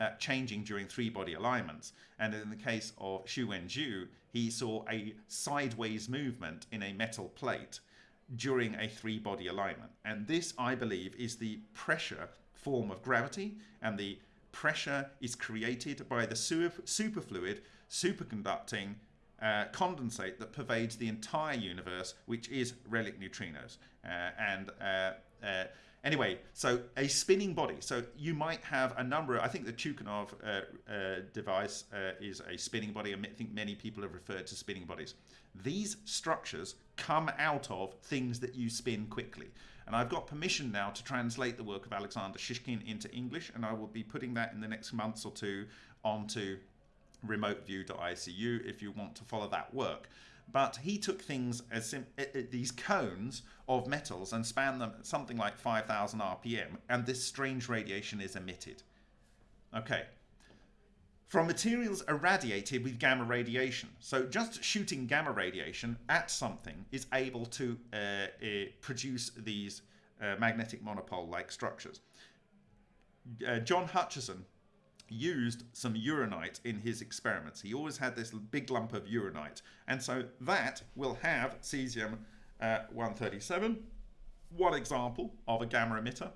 uh, changing during three body alignments. And in the case of Xu Wenju, he saw a sideways movement in a metal plate during a three body alignment. And this, I believe, is the pressure form of gravity, and the pressure is created by the superfluid, superconducting uh, condensate that pervades the entire universe, which is relic neutrinos. Uh, and uh, uh Anyway, so a spinning body. So you might have a number. I think the Tuchanov uh, uh, device is a spinning body. I think many people have referred to spinning bodies. These structures come out of things that you spin quickly. And I've got permission now to translate the work of Alexander Shishkin into English, and I will be putting that in the next months or two onto remoteview.icu if you want to follow that work. But he took things as these cones of metals and span them something like 5000 rpm and this strange radiation is emitted. Okay. From materials irradiated with gamma radiation. So just shooting gamma radiation at something is able to uh, uh, produce these uh, magnetic monopole like structures. Uh, John Hutchison used some uranite in his experiments. He always had this big lump of uranite. And so that will have cesium uh, 137, one example of a gamma emitter,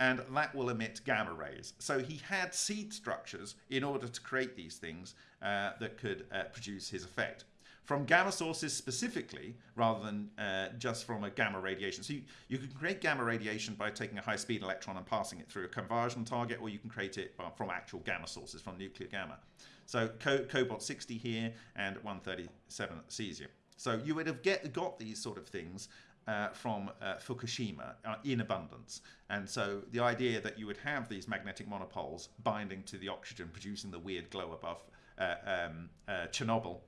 and that will emit gamma rays. So he had seed structures in order to create these things uh, that could uh, produce his effect from gamma sources specifically rather than uh, just from a gamma radiation. So you, you can create gamma radiation by taking a high-speed electron and passing it through a conversion target, or you can create it from actual gamma sources, from nuclear gamma. So co cobalt 60 here and 137 cesium. So you would have get, got these sort of things uh, from uh, Fukushima uh, in abundance. And so the idea that you would have these magnetic monopoles binding to the oxygen, producing the weird glow above uh, um, uh, Chernobyl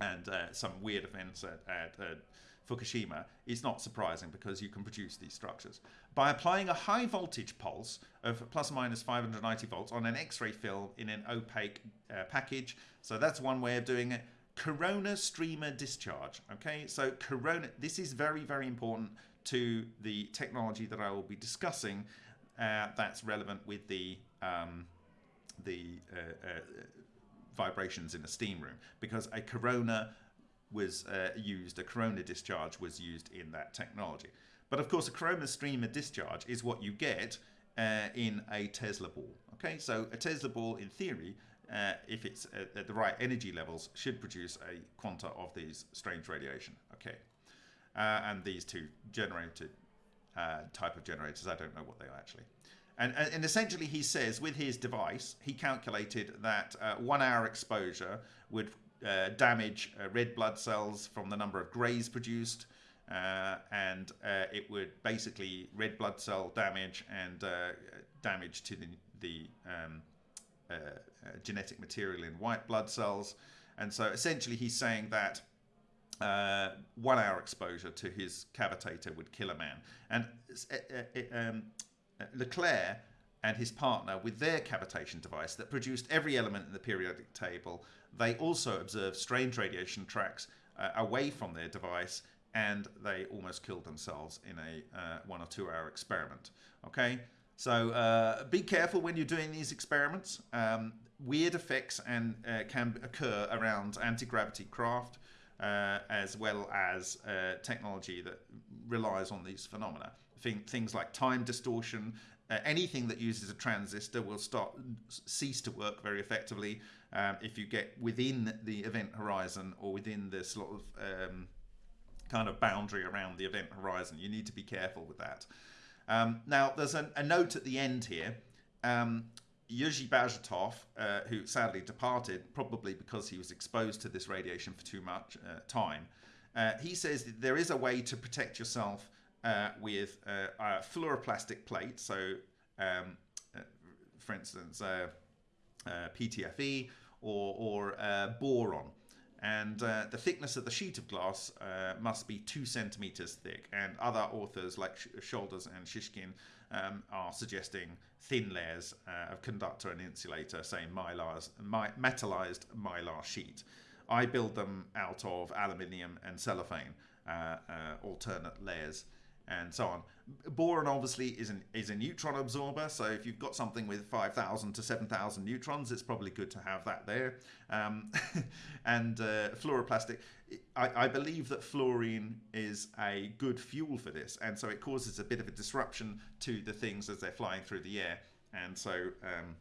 and uh, some weird events at, at uh, Fukushima is not surprising because you can produce these structures. By applying a high voltage pulse of plus or minus 590 volts on an X-ray film in an opaque uh, package, so that's one way of doing it. Corona streamer discharge. Okay, so corona. This is very very important to the technology that I will be discussing. Uh, that's relevant with the um, the uh, uh, vibrations in a steam room because a corona was uh, used, a corona discharge was used in that technology. But of course, a corona streamer discharge is what you get uh, in a Tesla ball. Okay, so a Tesla ball, in theory, uh, if it's at, at, the right energy levels, should produce a quanta of these strange radiation. Okay, uh, and these two generated uh, type of generators, I don't know what they are actually. And, and essentially, he says with his device, he calculated that uh, one hour exposure would uh, damage uh, red blood cells from the number of greys produced. Uh, and uh, it would basically red blood cell damage and uh, damage to the, the um, uh, genetic material in white blood cells. And so essentially, he's saying that uh, one hour exposure to his cavitator would kill a man. And uh, um, LeClair and his partner, with their cavitation device that produced every element in the periodic table, they also observed strange radiation tracks uh, away from their device and they almost killed themselves in a uh, one or two hour experiment. Okay, so uh, be careful when you're doing these experiments. Um, weird effects and uh, can occur around anti-gravity craft uh, as well as uh, technology that relies on these phenomena. Things like time distortion, uh, anything that uses a transistor will start cease to work very effectively um, if you get within the event horizon or within this sort of um, kind of boundary around the event horizon. You need to be careful with that. Um, now, there's a, a, note at the end here. Um, Yurzhy Bazhutov, uh, who sadly departed, probably because he was exposed to this radiation for too much uh, time, uh, he says there is a way to protect yourself uh, with uh, a fluoroplastic plate. So, um, uh, for instance, PTFE or, or boron and uh, the thickness of the sheet of glass uh, must be two centimeters thick. And other authors like Shoulders and Shishkin um, are suggesting thin layers uh, of conductor and insulator, say mylars, my, metallized mylar sheet. I build them out of aluminium and cellophane, uh, uh, alternate layers and so on. Boron obviously is, an, is a neutron absorber, so if you've got something with 5,000 to 7,000 neutrons, it's probably good to have that there. Um, and uh, fluoroplastic, I, I, believe that fluorine is a good fuel for this, and so it causes a bit of a disruption to the things as they're flying through the air, and so um,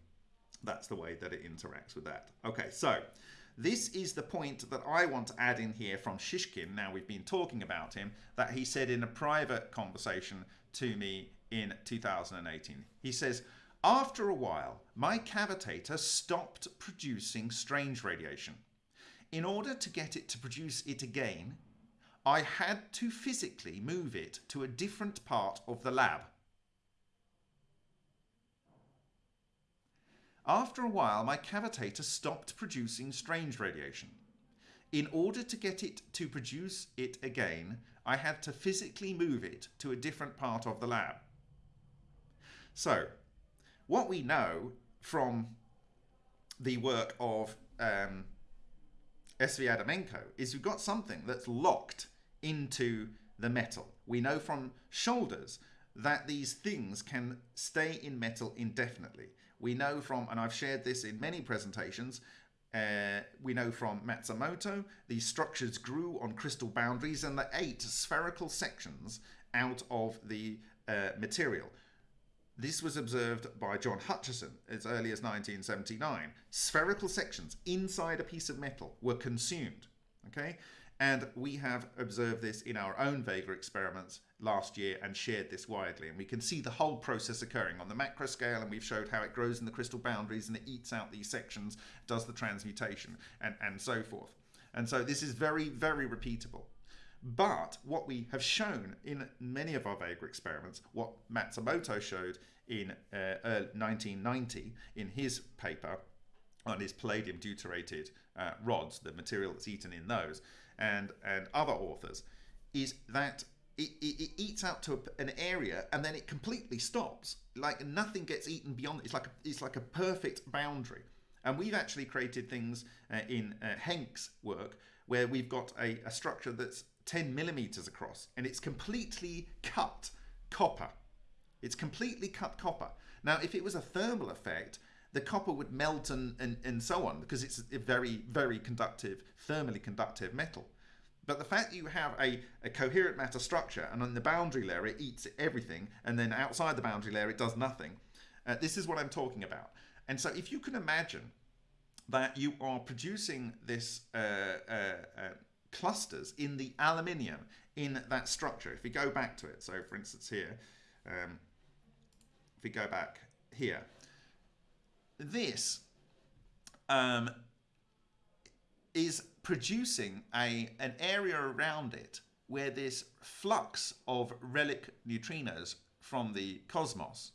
that's the way that it interacts with that. Okay, so this is the point that I want to add in here from Shishkin. Now we've been talking about him, that he said in a private conversation to me in 2018. He says, after a while, my cavitator stopped producing strange radiation. In order to get it to produce it again, I had to physically move it to a different part of the lab. After a while, my cavitator stopped producing strange radiation. In order to get it to produce it again, I had to physically move it to a different part of the lab. So, what we know from the work of um, SV Adamenko is we've got something that's locked into the metal. We know from shoulders that these things can stay in metal indefinitely. We know from, and I've shared this in many presentations, uh, we know from Matsumoto, these structures grew on crystal boundaries and they ate spherical sections out of the uh, material. This was observed by John Hutchison as early as 1979. Spherical sections inside a piece of metal were consumed. Okay, and we have observed this in our own Vega experiments last year and shared this widely. And we can see the whole process occurring on the macro scale, and we've showed how it grows in the crystal boundaries and it eats out these sections, does the transmutation, and, and so forth. And so this is very, very repeatable. But what we have shown in many of our Vega experiments, what Matsumoto showed in uh, 1990 in his paper on his palladium deuterated uh, rods, the material that's eaten in those, and, and other authors, is that it, it, it, eats out to a, an area and then it completely stops. Like nothing gets eaten beyond. It's like a, it's like a perfect boundary. And we've actually created things uh, in uh, Henk's work where we've got a, a structure that's 10 millimeters across and it's completely cut copper. It's completely cut copper. Now, if it was a thermal effect, the copper would melt and, and, and so on because it's a very, very conductive, thermally conductive metal. But the fact that you have a, a coherent matter structure and on the boundary layer it eats everything and then outside the boundary layer it does nothing, uh, this is what I'm talking about. And so if you can imagine that you are producing this uh, uh, uh clusters in the aluminium in that structure, if we go back to it, so for instance here, um, if we go back here, this um, is producing a an area around it where this flux of relic neutrinos from the cosmos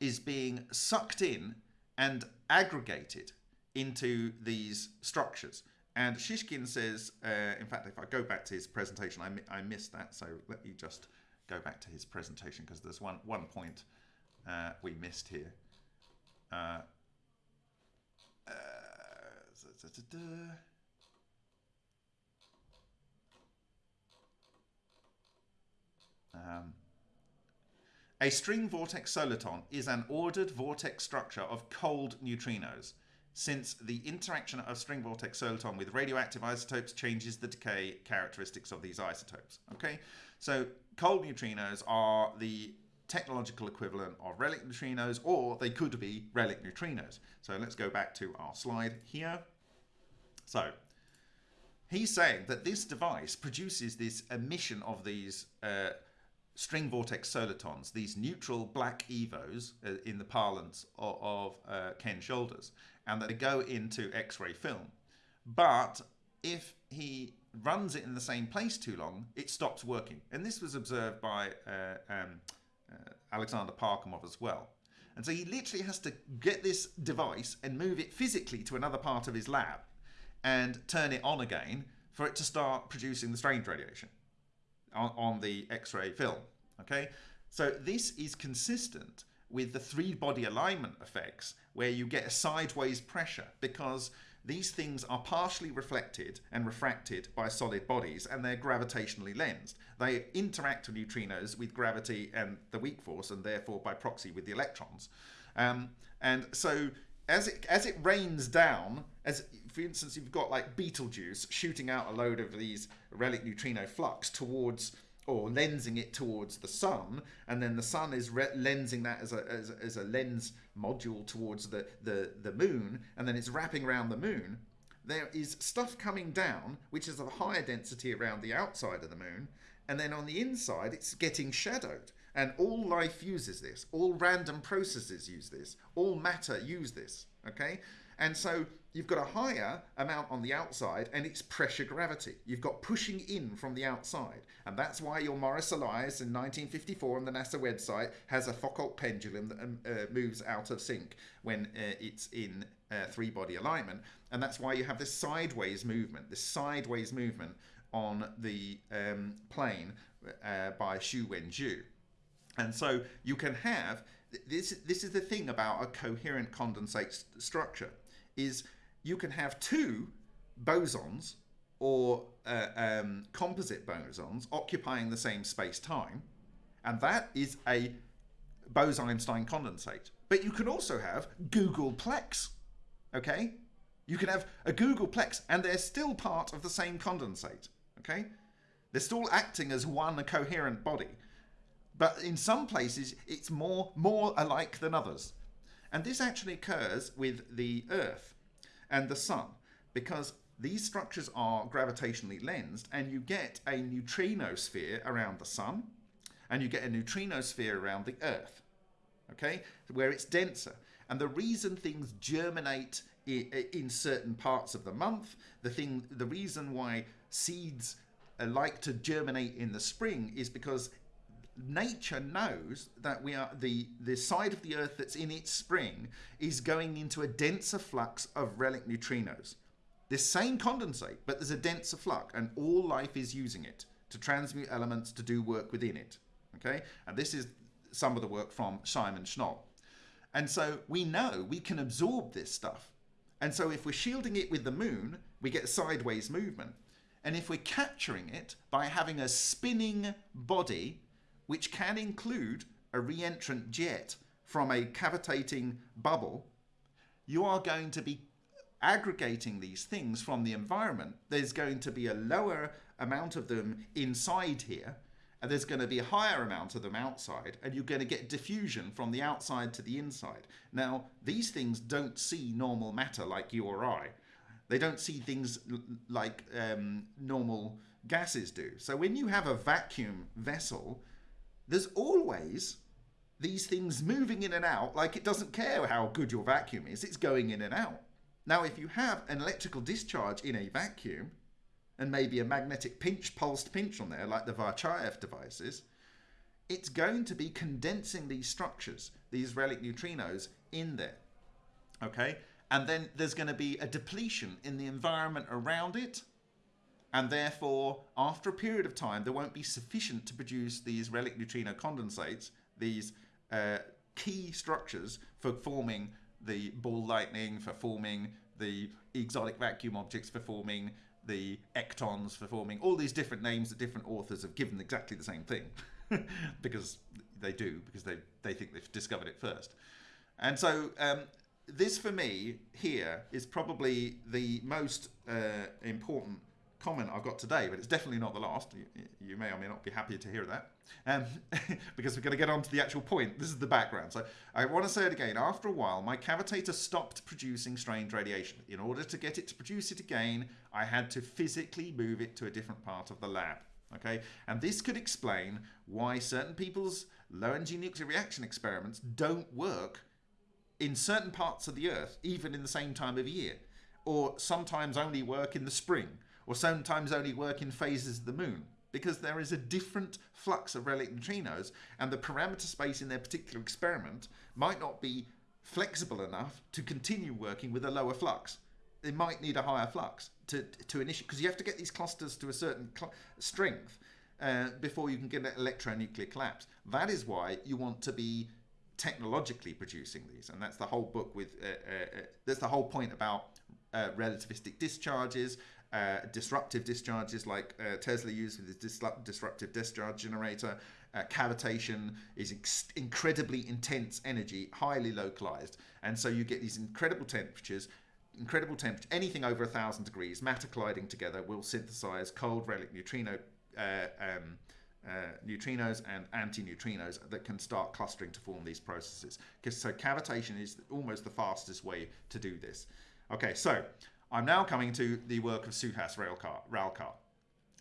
is being sucked in and aggregated into these structures. And Shishkin says, uh, in fact, if I go back to his presentation, I, mi- I missed that. So let me just go back to his presentation because there's one, one point uh, we missed here. Uh, uh, da, da, da, um, a string vortex soliton is an ordered vortex structure of cold neutrinos since the interaction of string vortex soliton with radioactive isotopes changes the decay characteristics of these isotopes. Okay, so cold neutrinos are the technological equivalent of relic neutrinos, or they could be relic neutrinos. So let's go back to our slide here. So he's saying that this device produces this emission of these uh, string vortex solitons, these neutral black evos uh, in the parlance of, of uh, Ken Shoulders, and that they go into X-ray film. But if he runs it in the same place too long, it stops working. And this was observed by uh, um, Uh, Alexander Parkhomov as well. And so he literally has to get this device and move it physically to another part of his lab and turn it on again for it to start producing the strange radiation on, on the X-ray film. Okay, so this is consistent with the three body alignment effects where you get a sideways pressure because these things are partially reflected and refracted by solid bodies and they're gravitationally lensed. They interact with neutrinos with gravity and the weak force and therefore by proxy with the electrons. Um, and so as it as it rains down, as for instance, you've got like Betelgeuse shooting out a load of these relic neutrino flux towards or lensing it towards the sun, and then the sun is lensing that as a, as, as, a lens module towards the, the, the moon, and then it's wrapping around the moon. There is stuff coming down, which is of a higher density around the outside of the moon, and then on the inside, it's getting shadowed. And all life uses this, all random processes use this, all matter use this. Okay? And so you've got a higher amount on the outside and it's pressure gravity. You've got pushing in from the outside. And that's why your Maurice Allais in 1954 on the NASA website has a Foucault pendulum that um, uh, moves out of sync when uh, it's in uh, three body alignment. And that's why you have this sideways movement, this sideways movement on the um, plane uh, by Xu Wenju. And so you can have this. This is the thing about a coherent condensate st structure is you can have two bosons or uh, um, composite bosons occupying the same space-time, and that is a Bose-Einstein condensate. But you can also have googolplex, okay? You can have a googolplex, and they're still part of the same condensate, okay? They're still acting as one coherent body, but in some places it's more more alike than others. And this actually occurs with the Earth and the sun because these structures are gravitationally lensed and you get a neutrino sphere around the sun and you get a neutrino sphere around the earth okay where it's denser. And the reason things germinate in certain parts of the month the thing the reason why seeds uh, like to germinate in the spring is because nature knows that we are the the side of the earth that's in its spring is going into a denser flux of relic neutrinos. This same condensate but there's a denser flux and all life is using it to transmute elements to do work within it okay? And this is some of the work from Simon Shnoll. And so we know we can absorb this stuff. And so if we're shielding it with the moon we get sideways movement. And if we're capturing it by having a spinning body which can include a reentrant jet from a cavitating bubble, you are going to be aggregating these things from the environment. There's going to be a lower amount of them inside here, and there's going to be a higher amount of them outside, and you're going to get diffusion from the outside to the inside. Now, these things don't see normal matter like you or I. They don't see things like um, normal gases do. So when you have a vacuum vessel, there's always these things moving in and out like it doesn't care how good your vacuum is it's going in and out Now, if you have an electrical discharge in a vacuum, and maybe a magnetic pinch, pulsed pinch on there, like the Varchaev devices, it's going to be condensing these structures, these relic neutrinos, in there. Okay? And then there's going to be a depletion in the environment around it. And therefore, after a period of time, there won't be sufficient to produce these relic neutrino condensates, these uh, key structures for forming the ball lightning, for forming the exotic vacuum objects, for forming the ectons, for forming all these different names that different authors have given exactly the same thing. because they do, because they, they think they've discovered it first. And so um, this for me here is probably the most uh, important comment I've got today, but it's definitely not the last. You, you may or may not be happy to hear that, um, because we're going to get on to the actual point. This is the background. So I want to say it again. After a while, my cavitator stopped producing strange radiation. In order to get it to produce it again, I had to physically move it to a different part of the lab. Okay, and this could explain why certain people's low energy nuclear reaction experiments don't work in certain parts of the Earth, even in the same time of year, or sometimes only work in the spring, or sometimes only work in phases of the moon, because there is a different flux of relic neutrinos, and the parameter space in their particular experiment might not be flexible enough to continue working with a lower flux. They might need a higher flux to to initiate because you have to get these clusters to a certain strength uh, before you can get an electronuclear collapse. That is why you want to be technologically producing these, and that's the whole book. With uh, uh, uh that's the whole point about uh, relativistic discharges, uh, disruptive discharges like Tesla used with his disruptive discharge generator. cavitation is incredibly intense energy, highly localized, and so you get these incredible temperatures incredible temperature, anything over a thousand degrees, matter colliding together will synthesize cold relic neutrino uh, um, uh, neutrinos and antineutrinos that can start clustering to form these processes. Because so cavitation is almost the fastest way to do this. Okay, so I'm now coming to the work of Suhas Ralkar.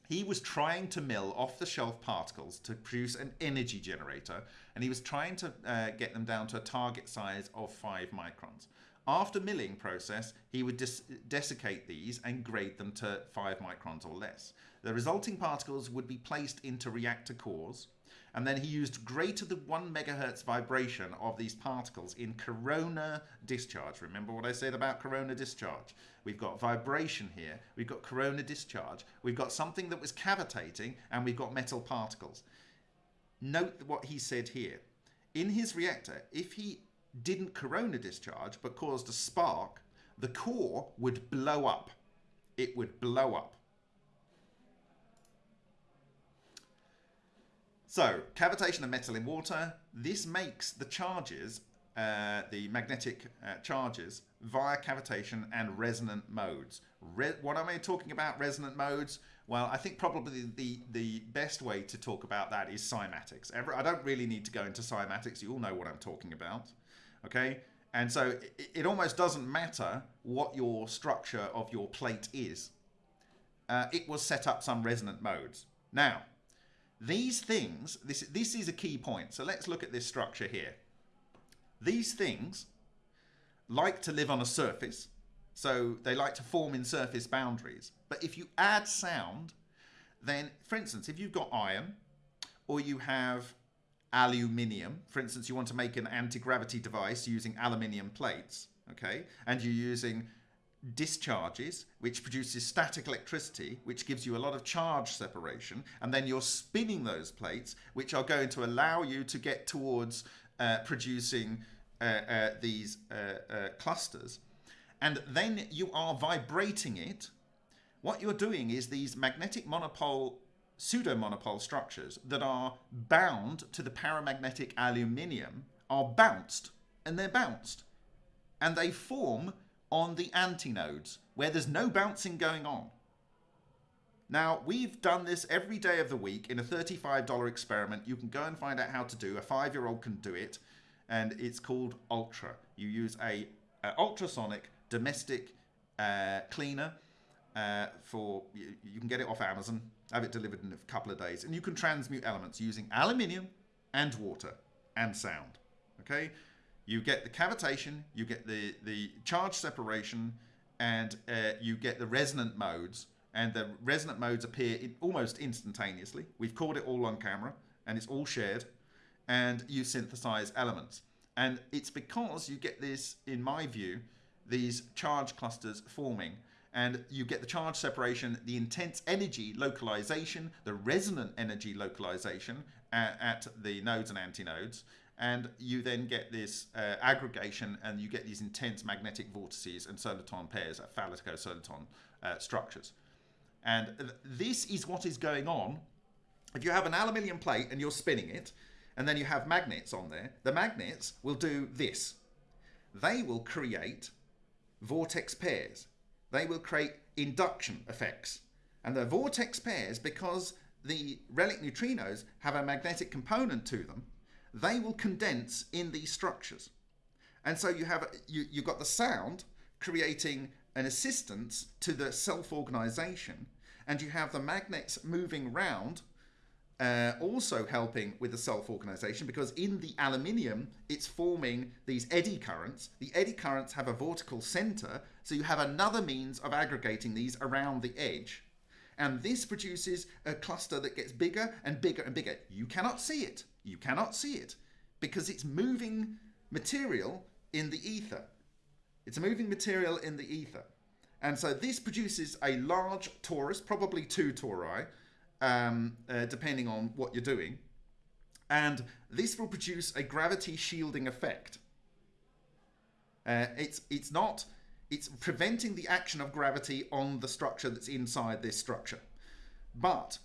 He was trying to mill off-the-shelf particles to produce an energy generator, and he was trying to uh, get them down to a target size of 5 microns. After milling process, he would desiccate these and grade them to 5 microns or less. The resulting particles would be placed into reactor cores, and then he used greater than 1 megahertz vibration of these particles in corona discharge. Remember what I said about corona discharge? We've got vibration here, we've got corona discharge, we've got something that was cavitating, and we've got metal particles. Note what he said here. In his reactor, if he didn't corona discharge but caused a spark, the core would blow up. It would blow up. So, cavitation of metal in water, this makes the charges, uh, the magnetic uh, charges, via cavitation and resonant modes. Re what am I talking about, resonant modes? Well, I think probably the, the best way to talk about that is cymatics. I don't really need to go into cymatics. You all know what I'm talking about okay? And so it, it almost doesn't matter what your structure of your plate is. Uh, it will set up some resonant modes. Now, these things, this, this is a key point. So let's look at this structure here. These things like to live on a surface. So they like to form in surface boundaries. But if you add sound, then, for instance, if you've got iron or you have aluminium. For instance, you want to make an anti-gravity device using aluminium plates, okay? And you're using discharges, which produces static electricity, which gives you a lot of charge separation, and then you're spinning those plates, which are going to allow you to get towards uh, producing uh, uh, these uh, uh, clusters. And then you are vibrating it. What you're doing is these magnetic monopole pseudo-monopole structures that are bound to the paramagnetic aluminium are bounced, and they're bounced. And they form on the antinodes, where there's no bouncing going on. Now, we've done this every day of the week in a $35 experiment. You can go and find out how to do. A five-year-old can do it, and it's called Ultra. You use a, a ultrasonic domestic uh, cleaner uh, for, you, you can get it off Amazon have it delivered in a couple of days. And you can transmute elements using aluminium and water and sound. Okay, you get the cavitation, you get the, the charge separation, and uh, you get the resonant modes, and the resonant modes appear in, almost instantaneously. We've caught it all on camera, and it's all shared, and you synthesize elements. And it's because you get this, in my view, these charge clusters forming and you get the charge separation, the intense energy localization, the resonant energy localization at, at the nodes and antinodes, and you then get this uh, aggregation and you get these intense magnetic vortices and soliton pairs, uh, soliton uh, structures. And this is what is going on. If you have an aluminium plate and you're spinning it, and then you have magnets on there, the magnets will do this. They will create vortex pairs they will create induction effects. And the vortex pairs, because the relic neutrinos have a magnetic component to them, they will condense in these structures. And so you have you, you've got the sound creating an assistance to the self-organization, and you have the magnets moving round uh, also helping with the self-organization because in the aluminium it's forming these eddy currents. The eddy currents have a vortical center, so you have another means of aggregating these around the edge. And this produces a cluster that gets bigger and bigger and bigger. You cannot see it. You cannot see it because it's moving material in the ether. It's a moving material in the ether. And so this produces a large torus, probably two tori, um, uh, depending on what you're doing. And this will produce a gravity shielding effect. Uh, it's, it's not, it's preventing the action of gravity on the structure that's inside this structure. But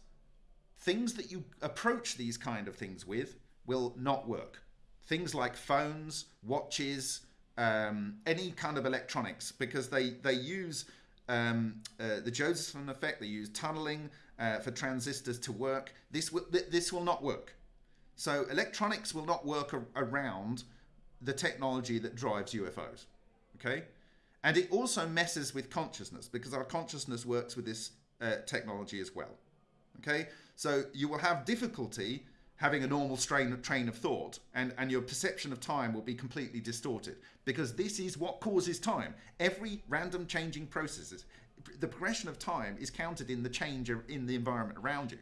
things that you approach these kind of things with will not work. Things like phones, watches, um, any kind of electronics, because they, they use um, uh, the Josephson effect, they use tunneling, uh, for transistors to work. This will, this will not work. So electronics will not work around the technology that drives UFOs. Okay? And it also messes with consciousness because our consciousness works with this uh, technology as well. Okay? So you will have difficulty having a normal strain train of thought and, and your perception of time will be completely distorted because this is what causes time. Every random changing processes the progression of time is counted in the change in the environment around you.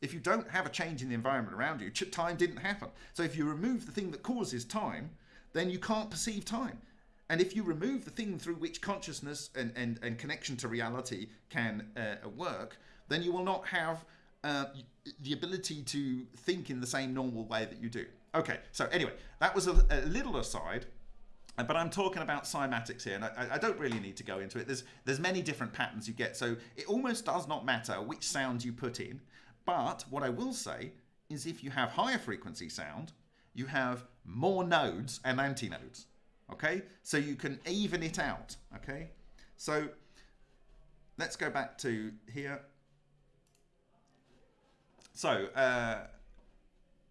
If you don't have a change in the environment around you, time didn't happen. So if you remove the thing that causes time, then you can't perceive time. And if you remove the thing through which consciousness and, and, and connection to reality can uh, work, then you will not have uh, the ability to think in the same normal way that you do. Okay, so anyway, that was a, a little aside. Uh, but I'm talking about cymatics here, and I, I, don't really need to go into it. There's there's many different patterns you get, so it almost does not matter which sound you put in. But what I will say is if you have higher frequency sound, you have more nodes and antinodes. Okay, so you can even it out. Okay, so let's go back to here. So uh,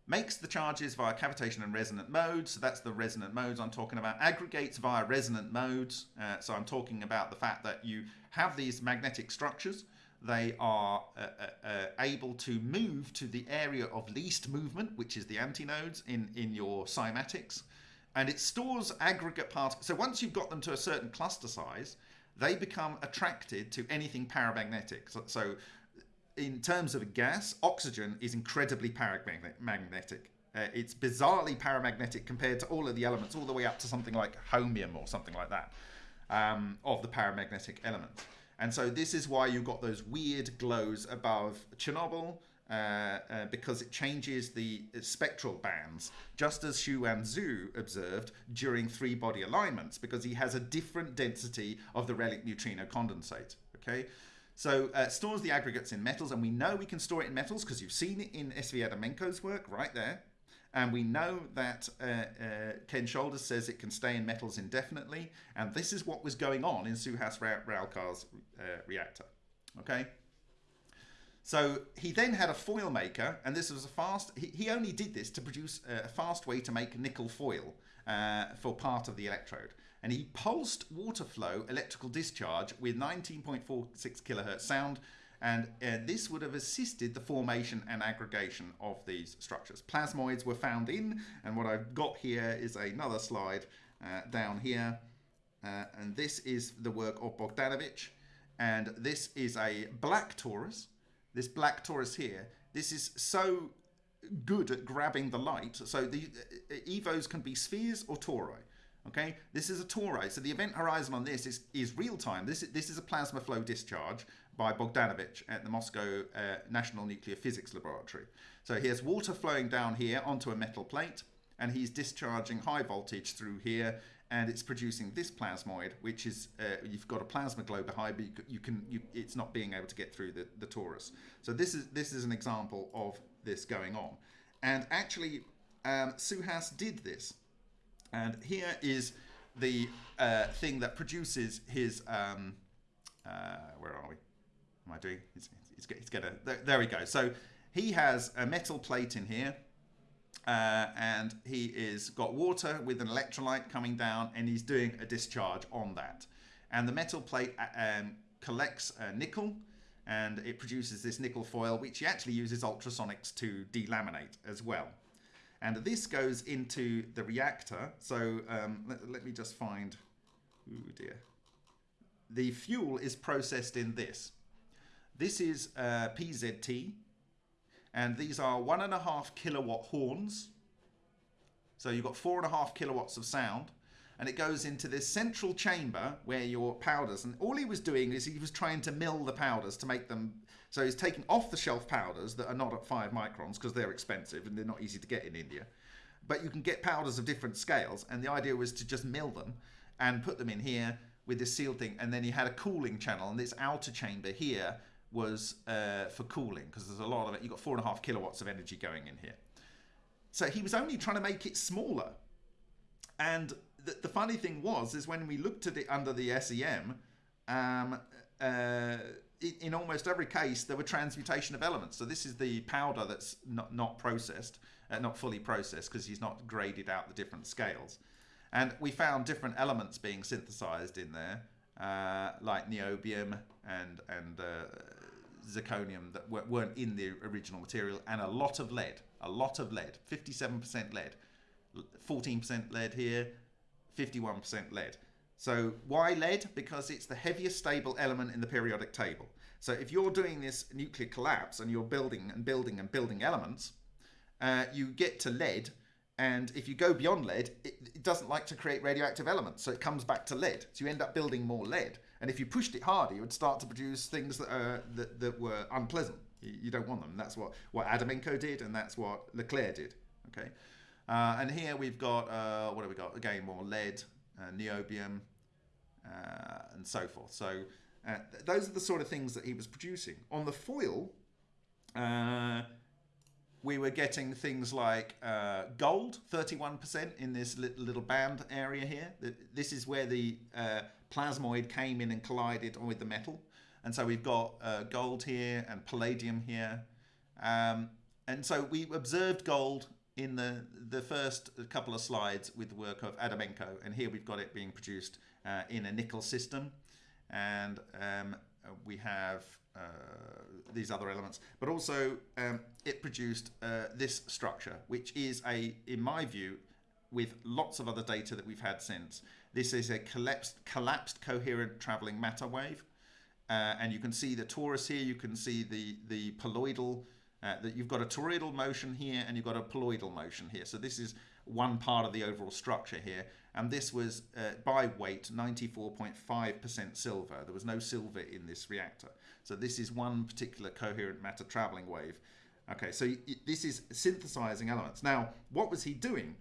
makes the charges via cavitation and resonant modes. So that's the resonant modes I'm talking about. Aggregates via resonant modes. Uh, so I'm talking about the fact that you have these magnetic structures. They are uh, uh, uh able to move to the area of least movement, which is the antinodes in, in your cymatics. And it stores aggregate particles. So once you've got them to a certain cluster size, they become attracted to anything paramagnetic. So, so in terms of a gas, oxygen is incredibly paramagnetic. Uh, it's bizarrely paramagnetic compared to all of the elements, all the way up to something like holmium or something like that, um, of the paramagnetic elements. And so this is why you've got those weird glows above Chernobyl, uh, uh, because it changes the spectral bands, just as Xuan Zhu observed during three body alignments, because he has a different density of the relic neutrino condensate. Okay, so uh, stores the aggregates in metals, and we know we can store it in metals because you've seen it in S.V. Adamenko's work right there. And we know that uh, uh, Ken Shoulders says it can stay in metals indefinitely. And this is what was going on in Suhas Ralkar's uh, reactor. Okay. So he then had a foil maker, and this was a fast. He, he only did this to produce a fast way to make nickel foil uh, for part of the electrode and he pulsed water flow electrical discharge with 19.46 kilohertz sound and uh, this would have assisted the formation and aggregation of these structures. Plasmoids were found in, and what I've got here is another slide uh, down here Uh, and this is the work of Bogdanovich. And this is a black torus. This black torus here, this is so good at grabbing the light. So the uh, EVOs can be spheres or tori. Okay, this is a tori. So the event horizon on this is, is real time. This, this is a plasma flow discharge by Bogdanovich at the Moscow uh, National Nuclear Physics Laboratory. So he has water flowing down here onto a metal plate and he's discharging high voltage through here and it's producing this plasmoid which is uh, you've got a plasma glow behind but you, you can you, it's not being able to get through the, the torus so this is this is an example of this going on and actually um, Suhas did this and here is the uh, thing that produces his um, uh, where are we? Am I doing? He's, he's, he's got a there, there we go. So he has a metal plate in here uh, and he is got water with an electrolyte coming down and he's doing a discharge on that. And the metal plate uh, um, collects nickel and it produces this nickel foil which he actually uses ultrasonics to delaminate as well and this goes into the reactor so um, let, let, me just find oh dear the fuel is processed in this this is uh, PZT and these are one and a half kilowatt horns. So you've got four and a half kilowatts of sound. And it goes into this central chamber where your powders, and all he was doing is he was trying to mill the powders to make them. So he's taking off the shelf powders that are not at five microns because they're expensive and they're not easy to get in India. But you can get powders of different scales, and the idea was to just mill them and put them in here with this sealed thing. And then he had a cooling channel, and this outer chamber here was uh, for cooling because there's a lot of it. You've got four and a half kilowatts of energy going in here. So he was only trying to make it smaller. And the, the funny thing was, is when we looked at it under the SEM, um, uh, in almost every case, there were transmutation of elements. So this is the powder that's not, not processed, uh, not fully processed, because he's not graded out the different scales. And we found different elements being synthesized in there, uh, like niobium and and uh, zirconium that weren't in the original material, and a lot of lead. A lot of lead. 57% lead. 14% lead here. 51% lead. So why lead? Because it's the heaviest stable element in the periodic table. So if you're doing this nuclear collapse and you're building and building and building elements, uh, you get to lead. And if you go beyond lead, it, it, doesn't like to create radioactive elements. So it comes back to lead. So you end up building more lead. And if you pushed it harder, you would start to produce things that, that, that were unpleasant. You, you don't want them. That's what, what Adamenko did, and that's what LeClair did. Okay, uh, and here we've got uh, what have we got? Again, more lead, niobium, uh, and so forth. So uh, th those are the sort of things that he was producing. On the foil, uh, we were getting things like uh, gold, 31% in this little, little band area here. This is where the uh, plasmoid came in and collided with the metal. And so we've got uh, gold here and palladium here. Um, and so we observed gold in the, the first couple of slides with the work of Adamenko. And here we've got it being produced uh, in a nickel system. And um, we have uh, these other elements, but also um, it produced uh, this structure, which is a, in my view, with lots of other data that we've had since, this is a collapsed, collapsed coherent traveling matter wave. Uh, and you can see the torus here, you can see the, the poloidal, uh, that you've got a toroidal motion here and you've got a poloidal motion here. So this is one part of the overall structure here. And this was, uh, by weight, 94.5% silver. There was no silver in this reactor. So this is one particular coherent matter traveling wave. Okay, so this is synthesizing elements. Now, what was he doing?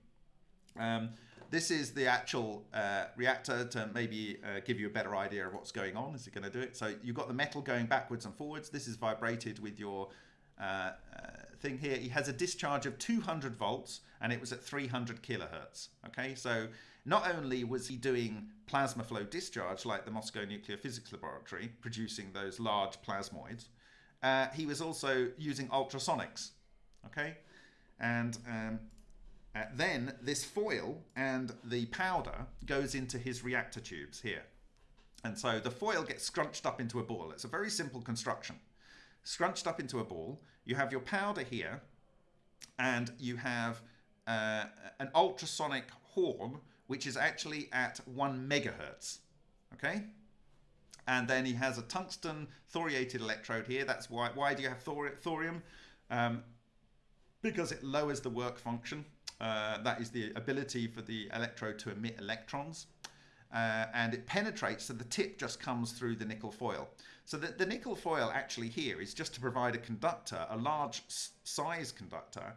Um, this is the actual uh, reactor to maybe uh, give you a better idea of what's going on. Is it going to do it? So you've got the metal going backwards and forwards. This is vibrated with your uh, uh thing here. He has a discharge of 200 volts and it was at 300 kilohertz. Okay, so not only was he doing plasma flow discharge like the Moscow Nuclear Physics Laboratory, producing those large plasmoids, uh, he was also using ultrasonics. Okay, and um, uh, then this foil and the powder goes into his reactor tubes here. And so the foil gets scrunched up into a ball. It's a very simple construction. Scrunched up into a ball, you have your powder here, and you have uh, an ultrasonic horn which is actually at one megahertz. Okay? And then he has a tungsten thoriated electrode here. That's why. Why do you have thor thorium? Um, because it lowers the work function. Uh, that is the ability for the electrode to emit electrons. Uh, and it penetrates, so the tip just comes through the nickel foil. So the, the nickel foil actually here is just to provide a conductor, a large size conductor,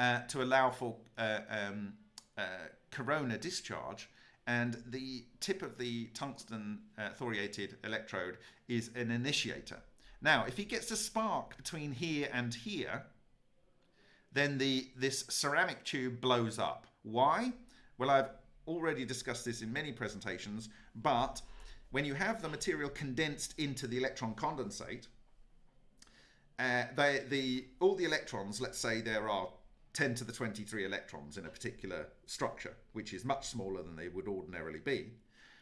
uh, to allow for uh, um, uh, corona discharge. And the tip of the tungsten uh, thoriated electrode is an initiator. Now, if he gets a spark between here and here, then the this ceramic tube blows up. Why? Well, I've already discussed this in many presentations, but when you have the material condensed into the electron condensate, uh, they, the, all the electrons, let's say there are 10 to the 23 electrons in a particular structure, which is much smaller than they would ordinarily be.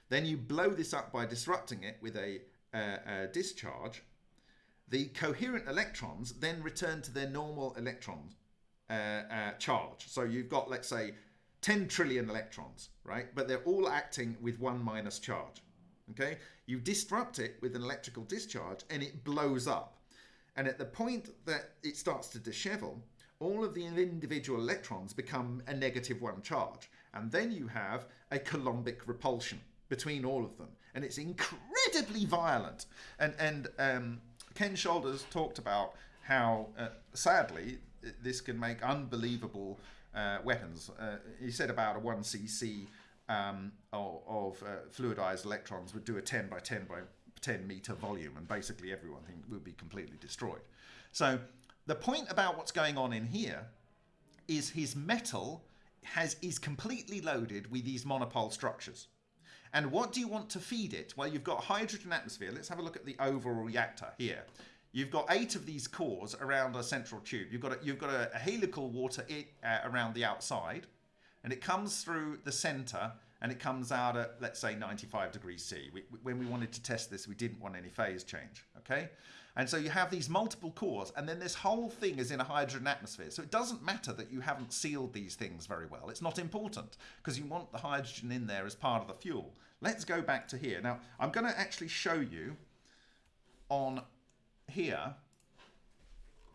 Then you blow this up by disrupting it with a, uh, a discharge. The coherent electrons then return to their normal electron uh, uh, charge. So you've got, let's say, 10 trillion electrons, right? But they're all acting with one minus charge. Okay, you disrupt it with an electrical discharge and it blows up. And at the point that it starts to dishevel, all of the individual electrons become a negative one charge. And then you have a Coulombic repulsion between all of them. And it's incredibly violent. And, and um, Ken Shoulders talked about how, uh, sadly, this can make unbelievable uh, weapons. Uh, he said about a 1cc um, of, uh, fluidized electrons would do a 10 by 10 by 10 meter volume, and basically everyone would be completely destroyed. So the point about what's going on in here is his metal has is completely loaded with these monopole structures. And what do you want to feed it? Well, you've got hydrogen atmosphere. Let's have a look at the overall reactor here. You've got eight of these cores around a central tube. You've got a, you've got a, a helical water uh, around the outside, and it comes through the center and it comes out at let's say 95 degrees C. We, when we wanted to test this, we didn't want any phase change. Okay, and so you have these multiple cores, and then this whole thing is in a hydrogen atmosphere. So it doesn't matter that you haven't sealed these things very well. It's not important because you want the hydrogen in there as part of the fuel. Let's go back to here. Now I'm going to actually show you on here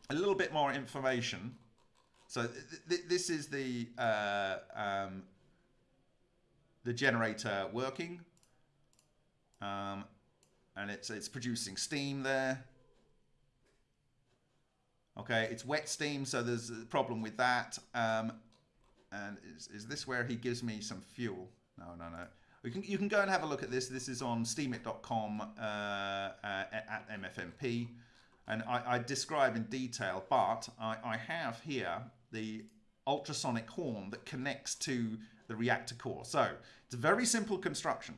a little bit more information. So th th this is the uh, um, the generator working, um, and it's it's producing steam there. Okay, it's wet steam, so there's a problem with that. Um, and is, is this where he gives me some fuel? No, no, no. You can, you can go and have a look at this. This is on steemit.com uh, uh, at MFMP. And I, I, describe in detail, but I, I have here the ultrasonic horn that connects to the reactor core. So it's a very simple construction.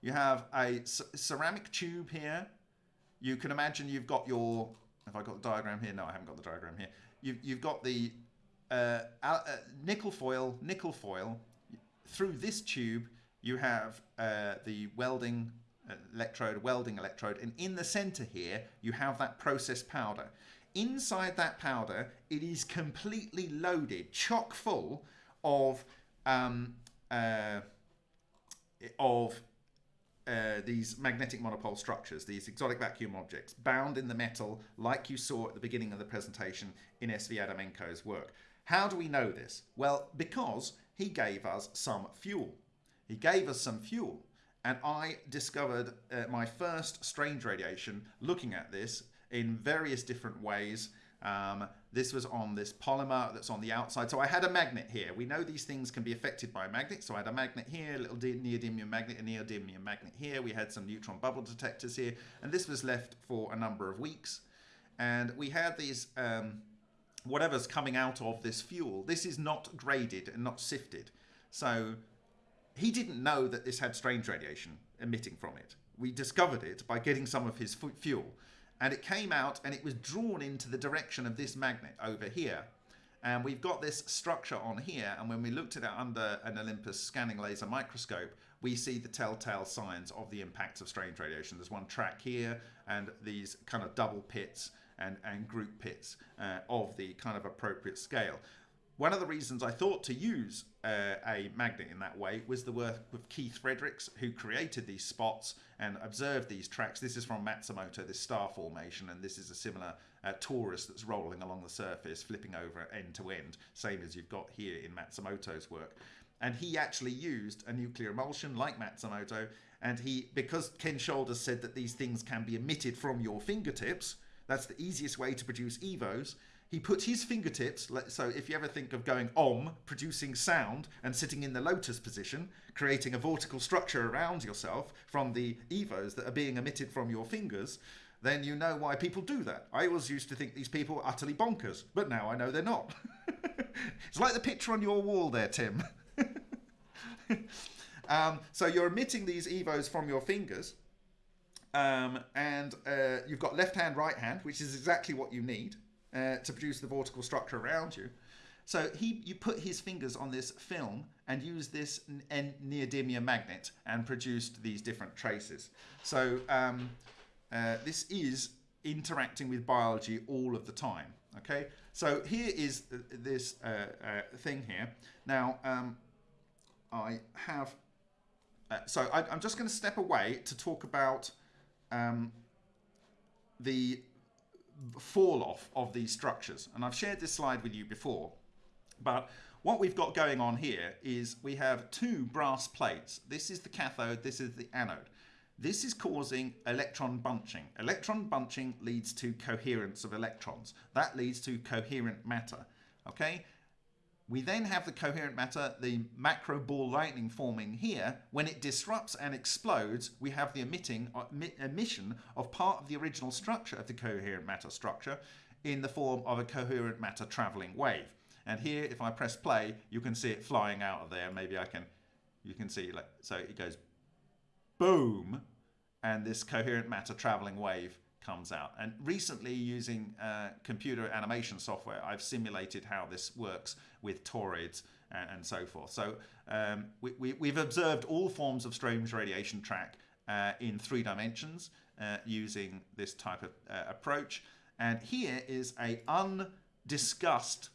You have a ceramic tube here. You can imagine you've got your, have I got the diagram here? No, I haven't got the diagram here. You've, you've got the uh, uh, nickel foil, nickel foil. Through this tube, you have uh, the welding electrode, welding electrode, and in the center here, you have that processed powder. Inside that powder, it is completely loaded, chock full of um, uh, of uh, these magnetic monopole structures, these exotic vacuum objects, bound in the metal, like you saw at the beginning of the presentation in SV Adamenko's work. How do we know this? Well, because he gave us some fuel. He gave us some fuel, and I discovered uh, my first strange radiation looking at this in various different ways. Um, this was on this polymer that's on the outside. So I had a magnet here. We know these things can be affected by a magnet. So I had a magnet here, a little neodymium magnet, a neodymium magnet here. We had some neutron bubble detectors here. And this was left for a number of weeks. And we had these, um, whatever's coming out of this fuel. This is not graded and not sifted. So he didn't know that this had strange radiation emitting from it. We discovered it by getting some of his fuel and it came out and it was drawn into the direction of this magnet over here. And we've got this structure on here, and when we looked at it under an Olympus scanning laser microscope, we see the telltale signs of the impacts of strange radiation. There's one track here, and these kind of double pits and, and group pits uh, of the kind of appropriate scale. One of the reasons I thought to use uh, a magnet in that way was the work of Keith Fredericks, who created these spots and observed these tracks. This is from Matsumoto, this star formation, and this is a similar uh, torus that's rolling along the surface, flipping over end to end, same as you've got here in Matsumoto's work. And he actually used a nuclear emulsion like Matsumoto, and he, because Ken Shoulders said that these things can be emitted from your fingertips, that's the easiest way to produce EVOs he put his fingertips, so if you ever think of going om, producing sound, and sitting in the lotus position, creating a vortical structure around yourself from the evos that are being emitted from your fingers, then you know why people do that. I always used to think these people were utterly bonkers, but now I know they're not. it's like the picture on your wall there, Tim. um, so you're emitting these evos from your fingers, um, and uh, you've got left hand, right hand, which is exactly what you need uh, to produce the vortical structure around you. So he, you put his fingers on this film and used this neodymium magnet and produced these different traces. So um, uh, this is interacting with biology all of the time. Okay, so here is this uh, uh, thing here. Now um, I have, uh, so I, am just going to step away to talk about um, the fall off of these structures. And I've shared this slide with you before, but what we've got going on here is we have two brass plates. This is the cathode, this is the anode. This is causing electron bunching. Electron bunching leads to coherence of electrons. That leads to coherent matter. Okay, we then have the coherent matter, the macro ball lightning forming here. When it disrupts and explodes, we have the emitting uh, emission of part of the original structure of the coherent matter structure in the form of a coherent matter traveling wave. And here, if I press play, you can see it flying out of there. Maybe I can, you can see, like, so it goes boom, and this coherent matter traveling wave comes out. And recently, using uh, computer animation software, I've simulated how this works with toroids and, and so forth. So um, we, we, have observed all forms of strange radiation track uh, in three dimensions uh, using this type of uh, approach. And here is a undiscussed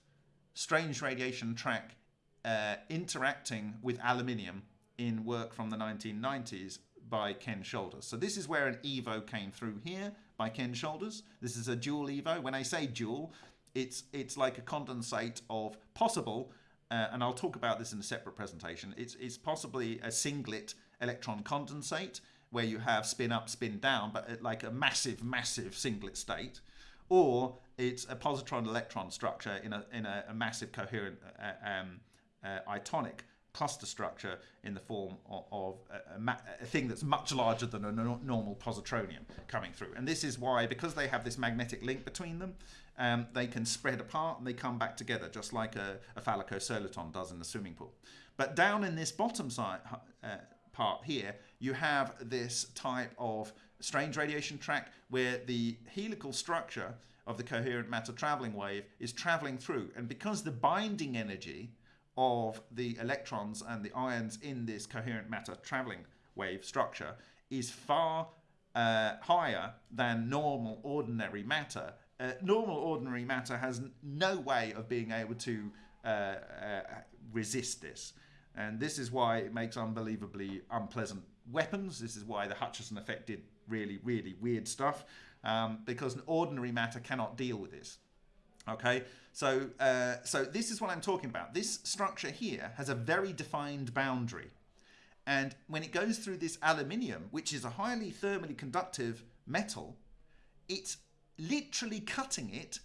strange radiation track uh, interacting with aluminium in work from the 1990s by Ken Shoulders. So this is where an EVO came through here by Ken Shoulders. This is a dual Evo. When I say dual, it's it's like a condensate of possible, uh, and I'll talk about this in a separate presentation. It's it's possibly a singlet electron condensate where you have spin up, spin down, but like a massive, massive singlet state, or it's a positron electron structure in a in a, a massive coherent uh, um, uh, itonic cluster structure in the form of, of a, a, a, thing that's much larger than a no normal positronium coming through. And this is why, because they have this magnetic link between them, um, they can spread apart and they come back together, just like a, a Falaco-soliton does in the swimming pool. But down in this bottom side uh, part here, you have this type of strange radiation track where the helical structure of the coherent matter traveling wave is traveling through. And because the binding energy of the electrons and the ions in this coherent matter traveling wave structure is far uh, higher than normal ordinary matter. Uh, normal ordinary matter has no way of being able to uh, uh, resist this. And this is why it makes unbelievably unpleasant weapons. This is why the Hutchison effect did really, really weird stuff. Um, because ordinary matter cannot deal with this. Okay, so, uh, so this is what I'm talking about. This structure here has a very defined boundary. And when it goes through this aluminium, which is a highly thermally conductive metal, it's literally cutting it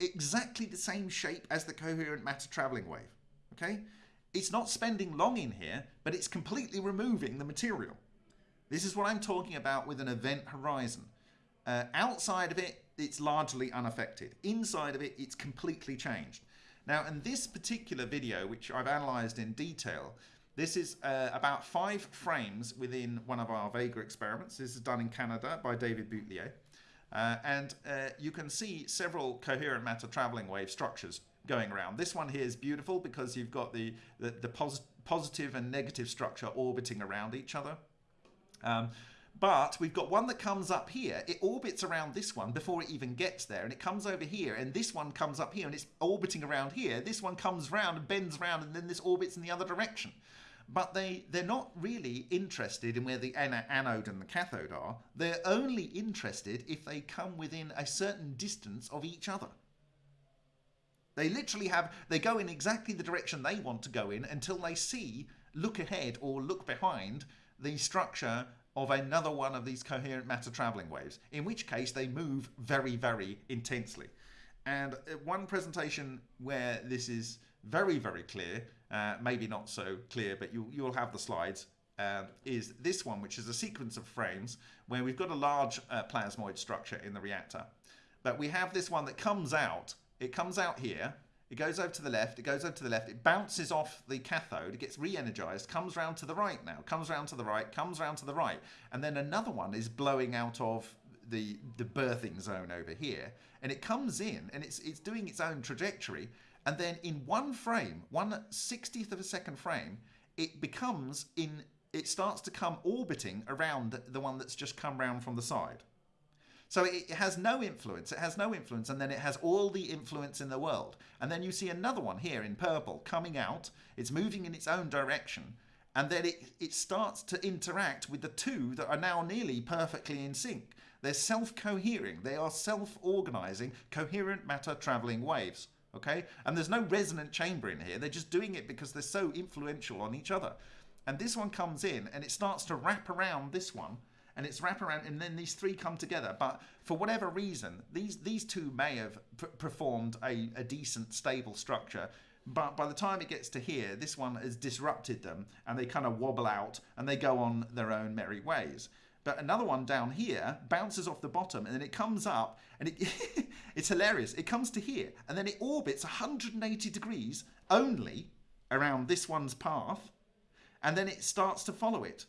exactly the same shape as the coherent matter traveling wave. Okay? It's not spending long in here, but it's completely removing the material. This is what I'm talking about with an event horizon. Uh, outside of it, it's largely unaffected. Inside of it, it's completely changed. Now, in this particular video, which I've analysed in detail, this is uh, about five frames within one of our Vega experiments. This is done in Canada by David Boutlier. Uh, and uh, you can see several coherent matter traveling wave structures going around. This one here is beautiful because you've got the, the, the pos positive and negative structure orbiting around each other. Um, But we've got one that comes up here. It orbits around this one before it even gets there. And it comes over here. And this one comes up here and it's orbiting around here. This one comes round and bends round and then this orbits in the other direction. But they, they're not really interested in where the anode and the cathode are. They're only interested if they come within a certain distance of each other. They literally have, they go in exactly the direction they want to go in until they see, look ahead or look behind the structure of another one of these coherent matter traveling waves, in which case they move very, very intensely. And uh, one presentation where this is very, very clear, uh, maybe not so clear, but you, you'll have the slides, uh, is this one, which is a sequence of frames where we've got a large uh, plasmoid structure in the reactor. But we have this one that comes out, it comes out here, it goes over to the left, it goes over to the left, it bounces off the cathode, it gets re-energized, comes round to the right now, comes round to the right, comes round to the right. And then another one is blowing out of the, the berthing zone over here. And it comes in and it's, it's doing its own trajectory. And then in one frame, one sixtieth of a second frame, it becomes in, it starts to come orbiting around the one that's just come round from the side. So it has no influence. It has no influence, and then it has all the influence in the world. And then you see another one here in purple coming out. It's moving in its own direction, and then it, it starts to interact with the two that are now nearly perfectly in sync. They're self-cohering. They are self-organizing, coherent matter traveling waves. Okay, and there's no resonant chamber in here. They're just doing it because they're so influential on each other. And this one comes in and it starts to wrap around this one and it's wraparound, and then these three come together. But for whatever reason, these these two may have performed a, a decent, stable structure. But by the time it gets to here, this one has disrupted them, and they kind of wobble out, and they go on their own merry ways. But another one down here bounces off the bottom, and then it comes up, and it, it's hilarious. It comes to here, and then it orbits 180 degrees only around this one's path, and then it starts to follow it.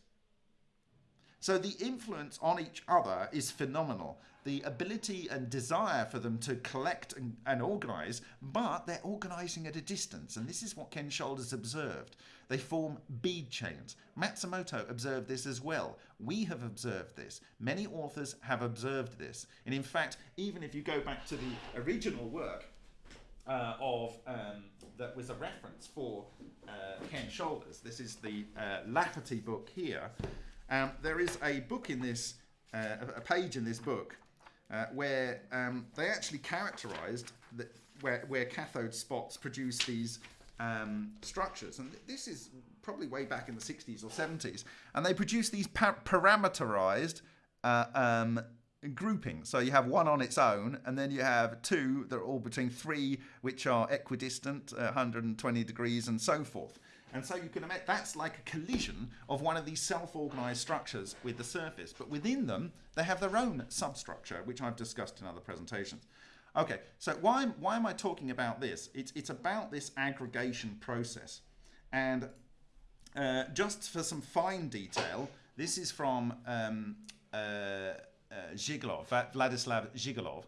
So the influence on each other is phenomenal. The ability and desire for them to collect and, and organize, but they're organizing at a distance. And this is what Ken Shoulders observed. They form bead chains. Matsumoto observed this as well. We have observed this. Many authors have observed this. And in fact, even if you go back to the original work uh, of um, that was a reference for uh, Ken Shoulders, this is the uh, Lafferty book here. Um, there is a book in this, uh, a page in this book, uh, where um, they actually characterized that where, where cathode spots produce these um, structures. And this is probably way back in the 60s or 70s. And they produce these par parameterized uh, um, groupings. So you have one on its own, and then you have two that are all between three, which are equidistant, uh, 120 degrees, and so forth. And so you can imagine that's like a collision of one of these self-organized structures with the surface. But within them, they have their own substructure, which I've discussed in other presentations. Okay, so why, why am I talking about this? It's, it's about this aggregation process. And uh, just for some fine detail, this is from um, uh, uh, Zhigalov, Vladislav Zhigalov,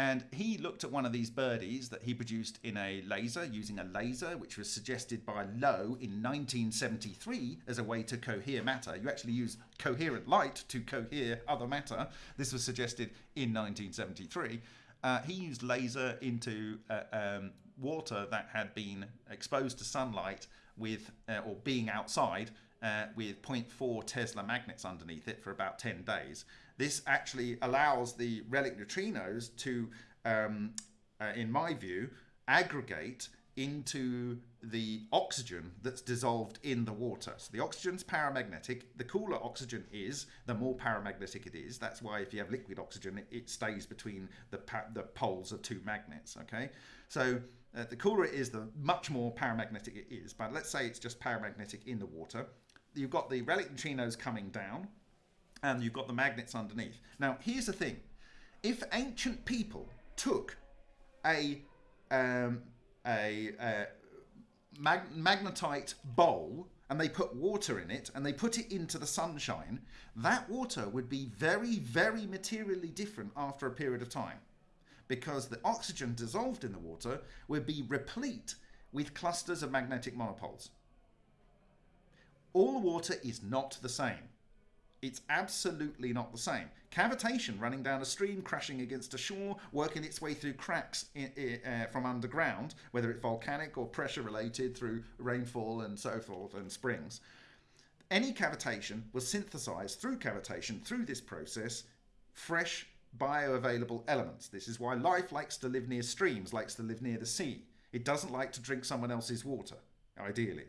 and he looked at one of these birdies that he produced in a laser, using a laser, which was suggested by Low in 1973 as a way to cohere matter. You actually use coherent light to cohere other matter. This was suggested in 1973. Uh, he used laser into uh, um, water that had been exposed to sunlight with, uh, or being outside, uh, with 0.4 Tesla magnets underneath it for about 10 days. This actually allows the relic neutrinos to, um, uh, in my view, aggregate into the oxygen that's dissolved in the water. So the oxygen's paramagnetic. The cooler oxygen is, the more paramagnetic it is. That's why if you have liquid oxygen, it, it stays between the, the poles of two magnets, okay? So uh, the cooler it is, the much more paramagnetic it is. But let's say it's just paramagnetic in the water. You've got the relic neutrinos coming down and you've got the magnets underneath. Now, here's the thing. If ancient people took a, um, a, a mag magnetite bowl and they put water in it and they put it into the sunshine, that water would be very, very materially different after a period of time because the oxygen dissolved in the water would be replete with clusters of magnetic monopoles. All water is not the same. It's absolutely not the same. Cavitation running down a stream, crashing against a shore, working its way through cracks in, uh, from underground, whether it's volcanic or pressure related through rainfall and so forth and springs. Any cavitation will synthesize through cavitation, through this process, fresh bioavailable elements. This is why life likes to live near streams, likes to live near the sea. It doesn't like to drink someone else's water, ideally.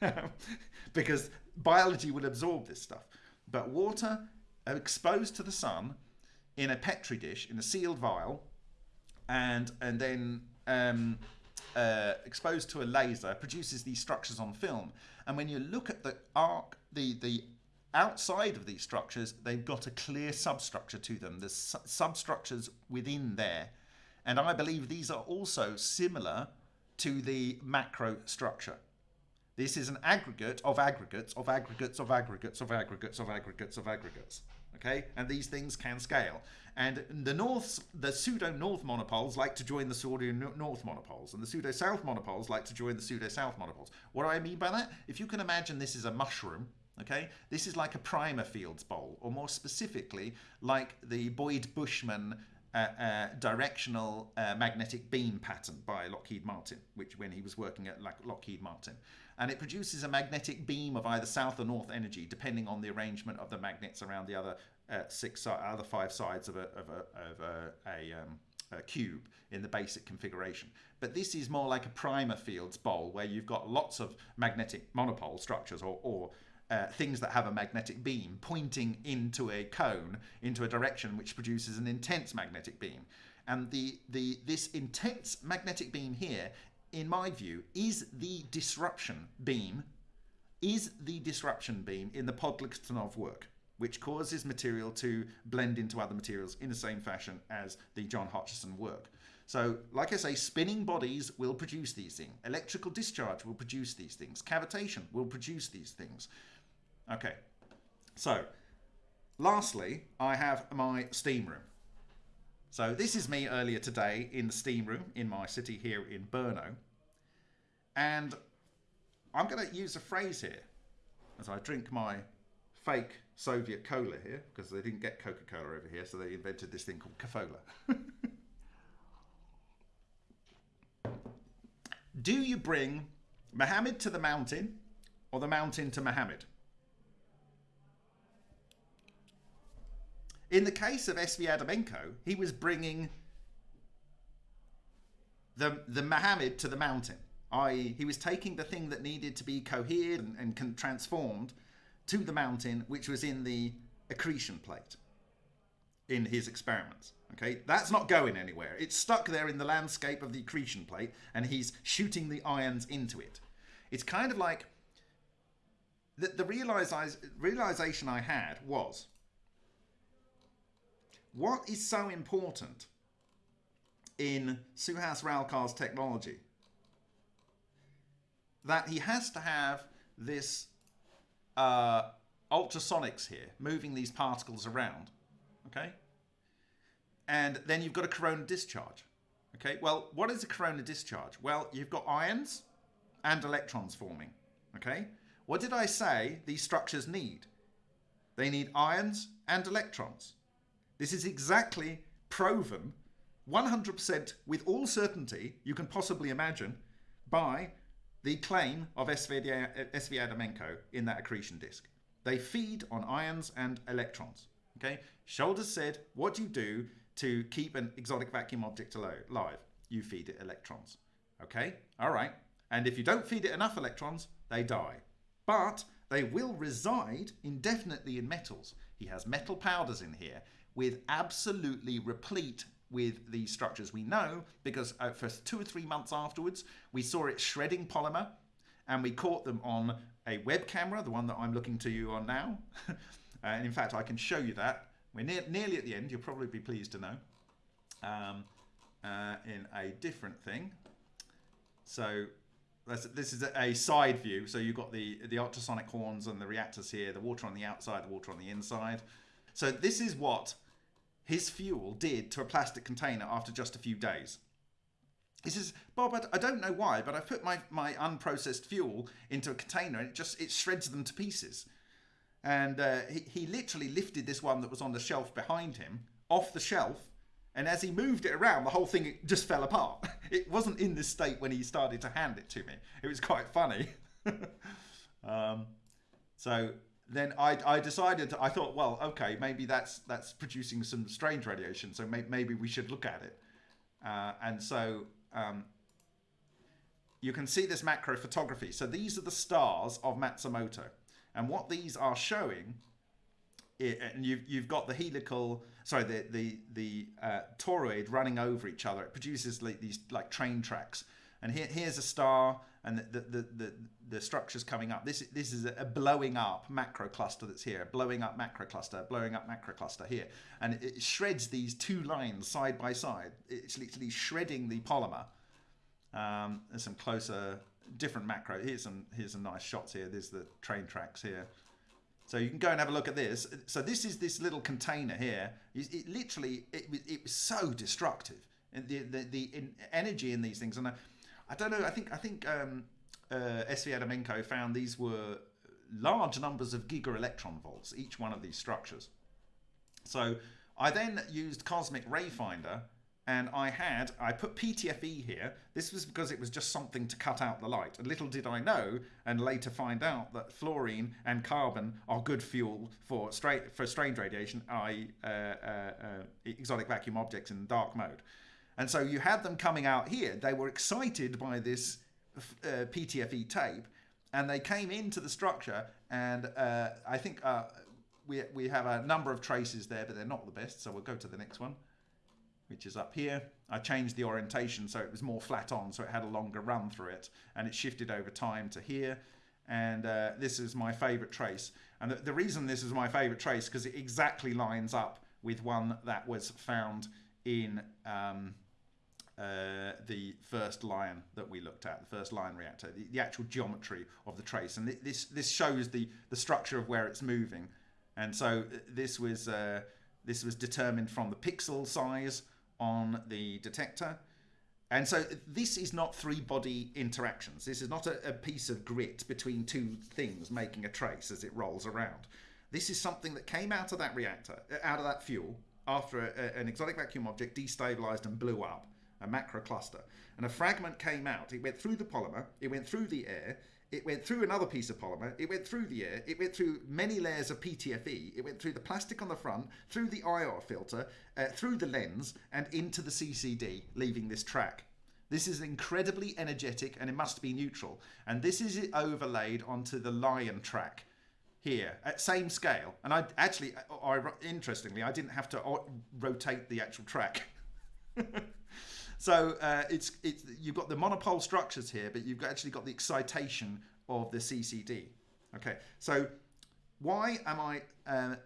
because biology will absorb this stuff. But water exposed to the sun in a petri dish, in a sealed vial, and and then um, uh, exposed to a laser produces these structures on film. And when you look at the arc, the the outside of these structures, they've got a clear substructure to them. There's su substructures within there, and I believe these are also similar to the macro structure. This is an aggregate of aggregates of aggregates of aggregates of aggregates of aggregates of aggregates. Okay, and these things can scale. And the north, the pseudo north monopoles like to join the pseudo north monopoles, and the pseudo south monopoles like to join the pseudo south monopoles. What do I mean by that? If you can imagine this is a mushroom, okay, this is like a primer fields bowl, or more specifically, like the Boyd Bushman uh, uh, directional uh, magnetic beam pattern by Lockheed Martin, which when he was working at Lockheed Martin and it produces a magnetic beam of either south or north energy depending on the arrangement of the magnets around the other uh, six other five sides of a, of a, of a, a, um, a, cube in the basic configuration. But this is more like a primer fields bowl where you've got lots of magnetic monopole structures or, or uh, things that have a magnetic beam pointing into a cone into a direction which produces an intense magnetic beam. And the, the, this intense magnetic beam here in my view, is the disruption beam, is the disruption beam in the Podkletnov work, which causes material to blend into other materials in the same fashion as the John Hutchison work. So, like I say, spinning bodies will produce these things. Electrical discharge will produce these things. Cavitation will produce these things. Okay, so lastly, I have my steam room. So this is me earlier today in the steam room in my city here in Brno. And I'm going to use a phrase here as I drink my fake Soviet cola here because they didn't get Coca-Cola over here, so they invented this thing called Kofola. Do you bring Muhammad to the mountain or the mountain to Muhammad? In the case of SV Adamenko, he was bringing the, the Muhammad to the mountain, i.e., he was taking the thing that needed to be cohered and, and transformed to the mountain, which was in the accretion plate in his experiments. Okay, that's not going anywhere. It's stuck there in the landscape of the accretion plate, and he's shooting the ions into it. It's kind of like the, the realization I had was what is so important in Suhas Ralkar's technology that he has to have this uh, ultrasonics here, moving these particles around, okay? And then you've got a corona discharge, okay? Well, what is a corona discharge? Well, you've got ions and electrons forming, okay? What did I say these structures need? They need ions and electrons. This is exactly proven 100% with all certainty you can possibly imagine by the claim of SV Adamenko in that accretion disk. They feed on ions and electrons. Okay, Shoulders said, what do you do to keep an exotic vacuum object alive? You feed it electrons. Okay, all right. And if you don't feed it enough electrons, they die. But they will reside indefinitely in metals. He has metal powders in here with absolutely replete with these structures. We know because uh, for two or three months afterwards, we saw it shredding polymer and we caught them on a web camera, the one that I'm looking to you on now. and in fact, I can show you that. We're near, nearly at the end, you'll probably be pleased to know, um, uh, in a different thing. So this is a side view. So you've got the, the ultrasonic horns and the reactors here, the water on the outside, the water on the inside. So this is what his fuel did to a plastic container after just a few days. He says, Bob, I don't know why, but I put my, my unprocessed fuel into a container and it just it shreds them to pieces. and uh, he, he literally lifted this one that was on the shelf behind him off the shelf and as he moved it around the whole thing just fell apart it wasn't in this state when he started to hand it to me it was quite funny um, so then I, I decided I thought well okay maybe that's that's producing some strange radiation so may, maybe we should look at it uh, and so um, you can see this macro photography so these are the stars of Matsumoto and what these are showing, and you've, you've got the helical, sorry, the, the, the uh, toroid running over each other. It produces like these like train tracks. And here, here's a star and the, the, the, the, structures coming up. This, this is a blowing up macro cluster that's here, blowing up macro cluster, blowing up macro cluster here. And it, shreds these two lines side by side. It's literally shredding the polymer. Um, there's some closer different macro. Here's some here's some nice shots here. There's the train tracks here. So you can go and have a look at this. So this is this little container here. It, it literally it, it was so destructive. And the the, the energy in these things. And I, I don't know. I think I think um, uh, SV Adamenko found these were large numbers of giga electron volts each one of these structures. So I then used Cosmic Ray Finder and I had, I put PTFE here. This was because it was just something to cut out the light. And little did I know, and later find out that fluorine and carbon are good fuel for straight for strange radiation, i.e., uh, uh, uh, exotic vacuum objects in dark mode. And so you had them coming out here. They were excited by this uh, PTFE tape, and they came into the structure. And uh, I think uh, we we have a number of traces there, but they're not the best. So we'll go to the next one which is up here. I changed the orientation so it was more flat on, so it had a longer run through it, and it shifted over time to here. And uh, this is my favorite trace. And the, the reason this is my favorite trace, because it exactly lines up with one that was found in um, uh, the first line that we looked at, the first line reactor, the, the actual geometry of the trace. And th this, this shows the, the structure of where it's moving. And so uh, this was, uh, this was determined from the pixel size on the detector. And so this is not three body interactions. This is not a, a, piece of grit between two things making a trace as it rolls around. This is something that came out of that reactor, uh, out of that fuel, after a, a, an exotic vacuum object destabilized and blew up, a macro cluster. And a fragment came out. It went through the polymer, it went through the air, it went through another piece of polymer, it went through the air, it went through many layers of PTFE, it went through the plastic on the front, through the IR filter, uh, through the lens, and into the CCD, leaving this track. This is incredibly energetic and it must be neutral. And this is overlaid onto the lion track here at same scale. And I actually, I, interestingly, I didn't have to uh, rotate the actual track. So uh, it's it's you've got the monopole structures here, but you've actually got the excitation of the CCD. Okay, so why am I? Uh,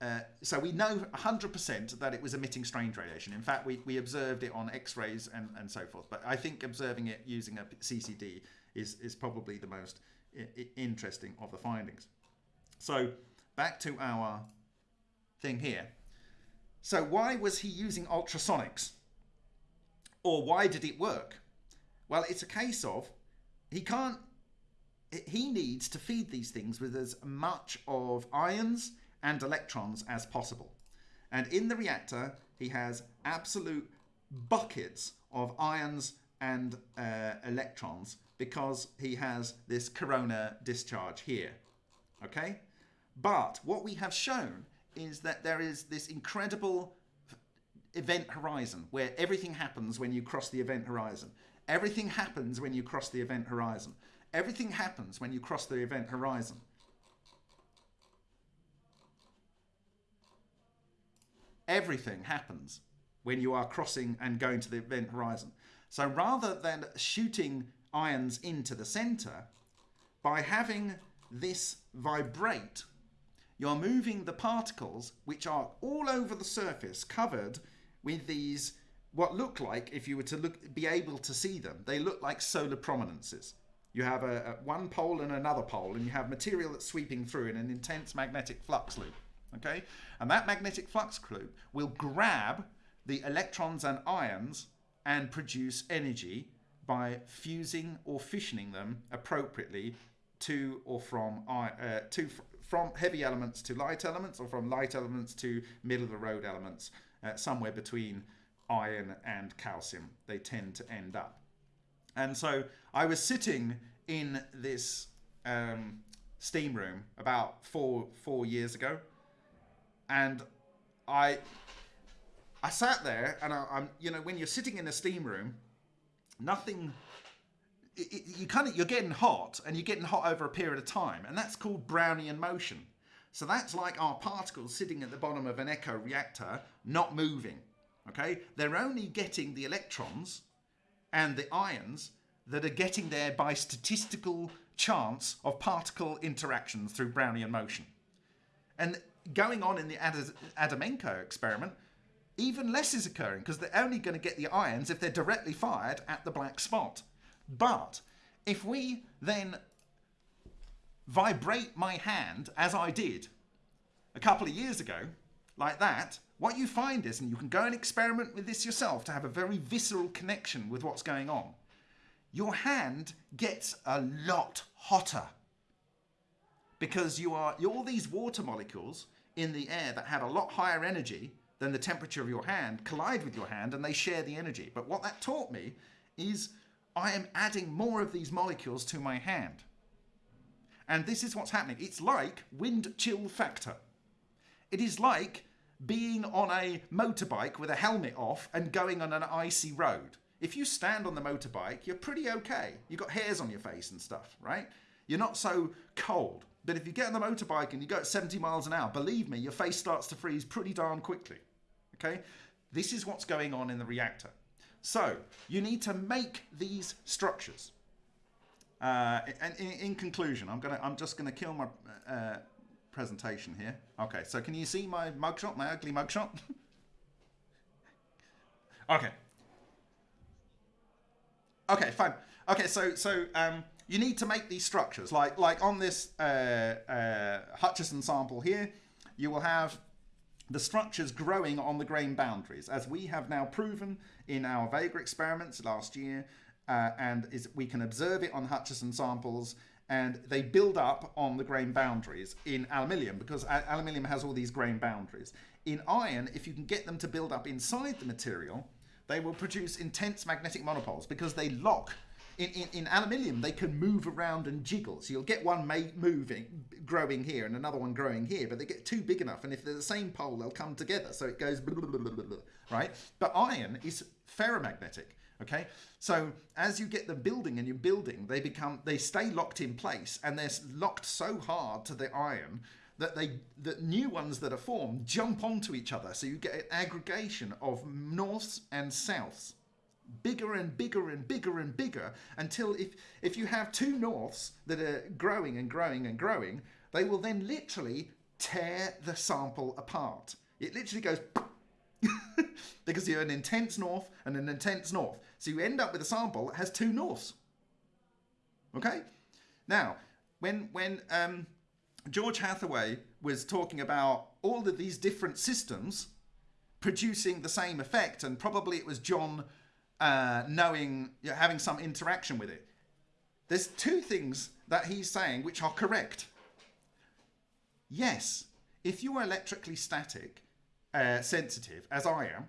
uh, so we know 100% that it was emitting strange radiation. In fact, we, we observed it on X-rays and, and so forth. But I think observing it using a CCD is, is probably the most interesting of the findings. So back to our thing here. So why was he using ultrasonics? Or why did it work? Well, it's a case of he can't, he needs to feed these things with as much of ions and electrons as possible. And in the reactor, he has absolute buckets of ions and uh, electrons because he has this corona discharge here. Okay? But what we have shown is that there is this incredible event horizon, where everything happens when you cross the event horizon. Everything happens when you cross the event horizon. Everything happens when you cross the event horizon. Everything happens when you are crossing and going to the event horizon. So rather than shooting ions into the center, by having this vibrate, you're moving the particles, which are all over the surface, covered with these what look like, if you were to look, be able to see them, they look like solar prominences. You have a, a, one pole and another pole, and you have material that's sweeping through in an intense magnetic flux loop. Okay, and that magnetic flux loop will grab the electrons and ions and produce energy by fusing or fissioning them appropriately to or from uh, to from heavy elements to light elements, or from light elements to middle of the road elements, uh, somewhere between iron and calcium. They tend to end up. And so I was sitting in this um, steam room about four four years ago, and I I sat there and I, am you know when you're sitting in a steam room, nothing. It, it, you kind of you're getting hot and you're getting hot over a period of time, and that's called Brownian motion. So that's like our particles sitting at the bottom of an echo reactor, not moving. Okay, they're only getting the electrons and the ions that are getting there by statistical chance of particle interactions through Brownian motion. And going on in the Ad- Adamenko experiment, even less is occurring because they're only going to get the ions if they're directly fired at the black spot. But if we then vibrate my hand, as I did a couple of years ago, like that, what you find is, and you can go and experiment with this yourself to have a very visceral connection with what's going on, your hand gets a lot hotter because you are all these water molecules in the air that have a lot higher energy than the temperature of your hand collide with your hand and they share the energy. But what that taught me is I am adding more of these molecules to my hand. And this is what's happening. It's like wind chill factor. It is like being on a motorbike with a helmet off and going on an icy road. If you stand on the motorbike, you're pretty okay. You've got hairs on your face and stuff, right? You're not so cold. But if you get on the motorbike and you go at 70 miles an hour, believe me, your face starts to freeze pretty darn quickly. Okay, this is what's going on in the reactor. So you need to make these structures. Uh, and in, in, conclusion, I'm gonna, I'm just gonna kill my uh, presentation here. Okay, so can you see my mugshot, my ugly mugshot? okay. Okay, fine. Okay, so so um, you need to make these structures like like on this uh, uh Hutchison sample here. You will have the structures growing on the grain boundaries, as we have now proven in our Vega experiments last year, uh, and is, we can observe it on Hutchison samples, and they build up on the grain boundaries in aluminium because aluminium has all these grain boundaries. In iron, if you can get them to build up inside the material, they will produce intense magnetic monopoles because they lock in, in, in aluminium, they can move around and jiggle. So you'll get one moving, growing here, and another one growing here, but they get too big enough, and if they're the same pole, they'll come together. So it goes blah, blah, blah, right. But iron is ferromagnetic. Okay, so as you get them building and you're building, they become they stay locked in place, and they're locked so hard to the iron that they that new ones that are formed jump onto each other. So you get an aggregation of norths and souths. Bigger and bigger and bigger and bigger until if if you have two norths that are growing and growing and growing they will then literally tear the sample apart. It literally goes because you have an intense north and an intense north so you end up with a sample that has two norths okay now when when um, george hathaway was talking about all of these different systems producing the same effect and probably it was john uh, knowing, having some interaction with it. There's two things that he's saying which are correct. Yes, if you are electrically static, uh, sensitive, as I am,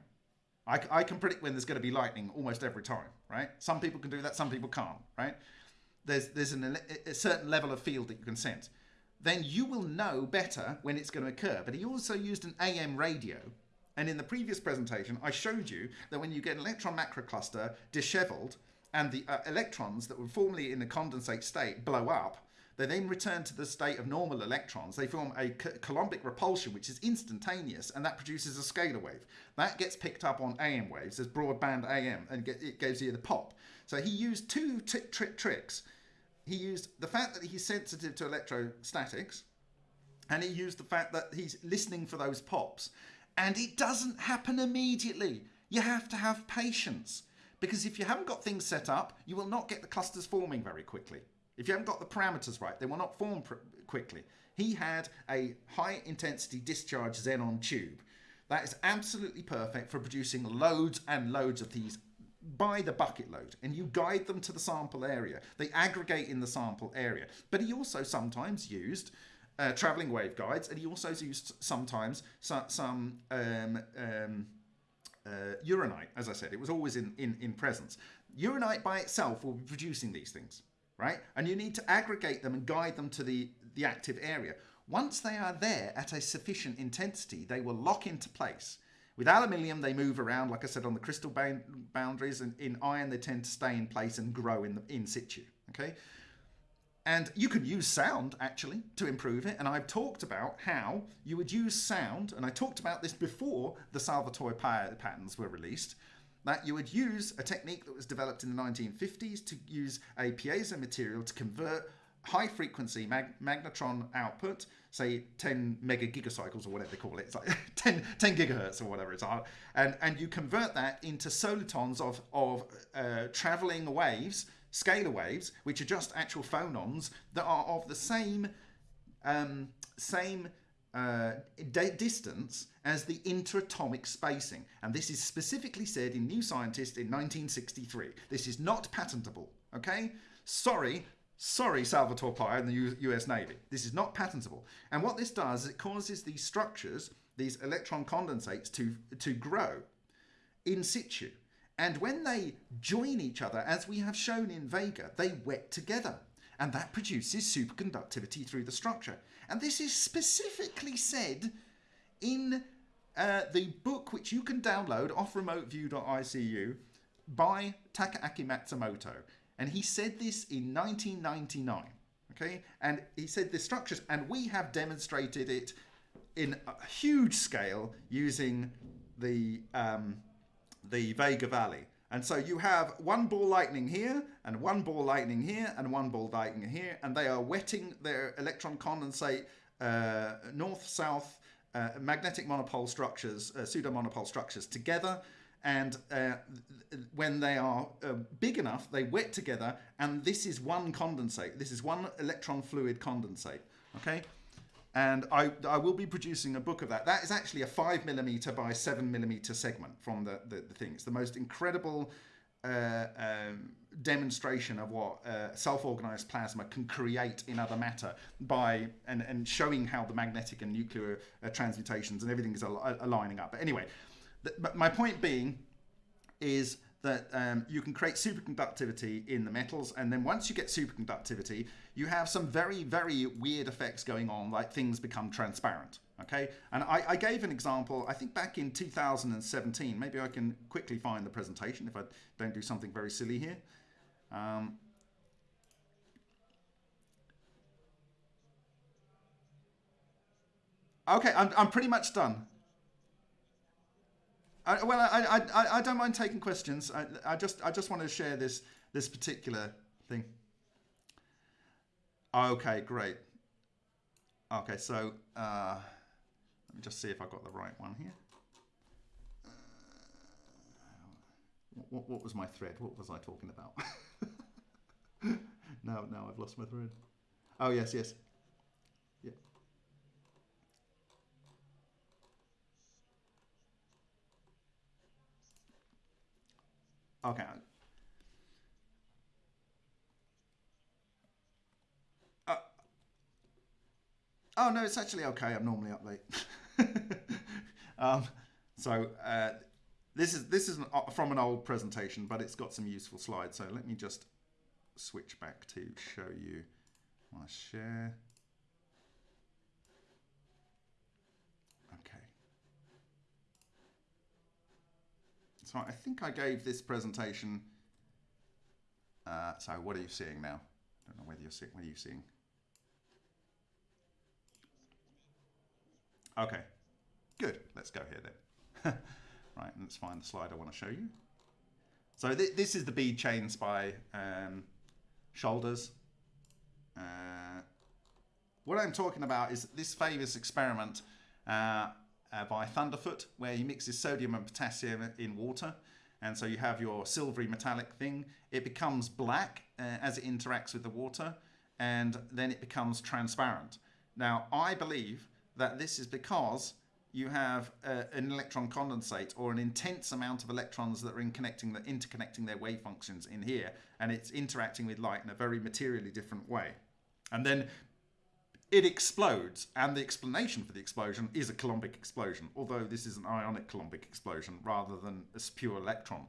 I, I, can predict when there's going to be lightning almost every time, right? Some people can do that, some people can't, right? There's, there's an, a certain level of field that you can sense. Then you will know better when it's going to occur. But he also used an AM radio and in the previous presentation, I showed you that when you get an electron macrocluster disheveled and the uh, electrons that were formerly in the condensate state blow up, they then return to the state of normal electrons. They form a Coulombic repulsion, which is instantaneous, and that produces a scalar wave. That gets picked up on AM waves as broadband AM, and it gives you the pop. So he used two tricks. He used the fact that he's sensitive to electrostatics, and he used the fact that he's listening for those pops. And it doesn't happen immediately. You have to have patience. Because if you haven't got things set up, you will not get the clusters forming very quickly. If you haven't got the parameters right, they will not form quickly. He had a high intensity discharge xenon tube. That is absolutely perfect for producing loads and loads of these by the bucket load and you guide them to the sample area. They aggregate in the sample area. But he also sometimes used uh, traveling waveguides and he also used sometimes some, some um, um, uh, uranite, as I said. It was always in, in, in presence. Uranite by itself will be producing these things, right? And you need to aggregate them and guide them to the, the active area. Once they are there at a sufficient intensity, they will lock into place. With aluminium, they move around, like I said, on the crystal boundaries, and in iron, they tend to stay in place and grow in, the, in situ. Okay, and you could use sound actually to improve it. And I've talked about how you would use sound, and I talked about this before the Salvatore patterns were released. That you would use a technique that was developed in the 1950s to use a piezo material to convert high frequency mag magnetron output, say 10 mega gigacycles or whatever they call it, it's like 10, 10 gigahertz or whatever it's on, and, and you convert that into solitons of, of uh, traveling waves, scalar waves, which are just actual phonons that are of the same, um, same uh, distance as the interatomic spacing. And this is specifically said in New Scientist in 1963. This is not patentable, okay? Sorry, Sorry, Salvatore Pais and the U US Navy. This is not patentable. And what this does is it causes these structures, these electron condensates, to, to grow in situ. And when they join each other, as we have shown in Vega, they wet together. And that produces superconductivity through the structure. And this is specifically said in uh, the book which you can download off remoteview.icu by Takaaki Matsumoto. And he said this in 1999. Okay, and he said the structures, and we have demonstrated it in a huge scale using the um, the Vega Valley. And so you have one ball lightning here, and one ball lightning here, and one ball lightning here, and they are wetting their electron condensate uh, north-south uh, magnetic monopole structures, uh, pseudo-monopole structures together and uh, when they are uh, big enough, they wet together, and this is one condensate. This is one electron fluid condensate, okay? And I, I will be producing a book of that. That is actually a five millimeter by seven millimeter segment from the, the, the thing. It's the most incredible uh, um, demonstration of what uh, self-organized plasma can create in other matter by and, and showing how the magnetic and nuclear uh, transmutations and everything is al aligning up. But anyway, but my point being is that um, you can create superconductivity in the metals and then once you get superconductivity you have some very very weird effects going on like things become transparent okay? And I, I, gave an example I think back in 2017 maybe I can quickly find the presentation if I don't do something very silly here. Um, okay I'm, I'm pretty much done I, well, I, I, I don't mind taking questions. I, I just I just want to share this this particular thing. Okay, great. Okay, so uh, let me just see if I got the right one here. Uh, what, what was my thread? What was I talking about? no, no, I've lost my thread. Oh yes, yes. Okay. Uh, oh no, it's actually okay. I'm normally up late. um, so uh, this is this is an, uh, from an old presentation, but it's got some useful slides. So let me just switch back to show you my share. So I think I gave this presentation. Uh, so what are you seeing now? I don't know whether you're seeing. What are you seeing? Okay, good. Let's go here then. right, let's find the slide I want to show you. So th this is the bead chains by um, Shoulders. Uh, what I'm talking about is this famous experiment uh, uh, by Thunderf00t, where he mixes sodium and potassium in water. And so you have your silvery metallic thing. It becomes black uh, as it interacts with the water, and then it becomes transparent. Now, I believe that this is because you have uh, an electron condensate or an intense amount of electrons that are in connecting the interconnecting their wave functions in here, and it's interacting with light in a very materially different way. And then it explodes, and the explanation for the explosion is a Coulombic explosion, although this is an ionic Coulombic explosion rather than a pure electron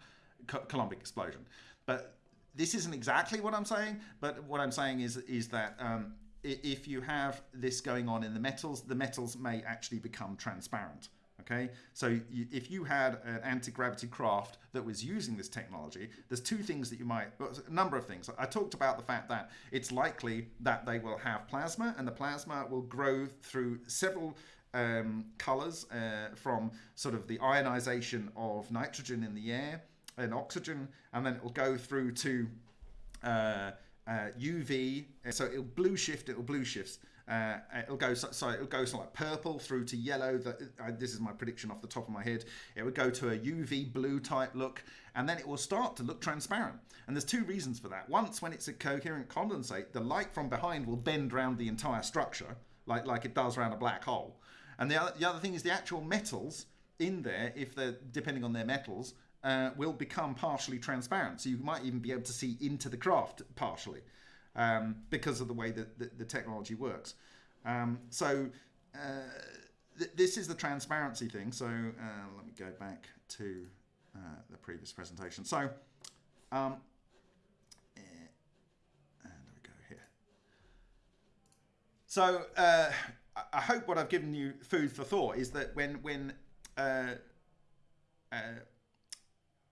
Coulombic explosion. But this isn't exactly what I'm saying, but what I'm saying is is that um, if you have this going on in the metals, the metals may actually become transparent. Okay, so you, if you had an anti-gravity craft that was using this technology, there's two things that you might, a number of things. I talked about the fact that it's likely that they will have plasma, and the plasma will grow through several um, colors uh, from sort of the ionization of nitrogen in the air and oxygen, and then it will go through to uh, uh, UV. So it'll blue shift. It'll blue shifts. Uh, it'll go so, so, it'll go like purple through to yellow. This is my prediction off the top of my head. It would go to a UV blue type look, and then it will start to look transparent. And there's two reasons for that. Once, when it's a coherent condensate, the light from behind will bend around the entire structure, like like it does around a black hole. And the other, the other thing is the actual metals in there, if they're depending on their metals, uh, will become partially transparent. So you might even be able to see into the craft partially um, because of the way that the, the technology works. Um, so uh, th this is the transparency thing. So uh, let me go back to uh, the previous presentation. So um, eh, and we go here. So uh, I hope what I've given you food for thought is that when when uh,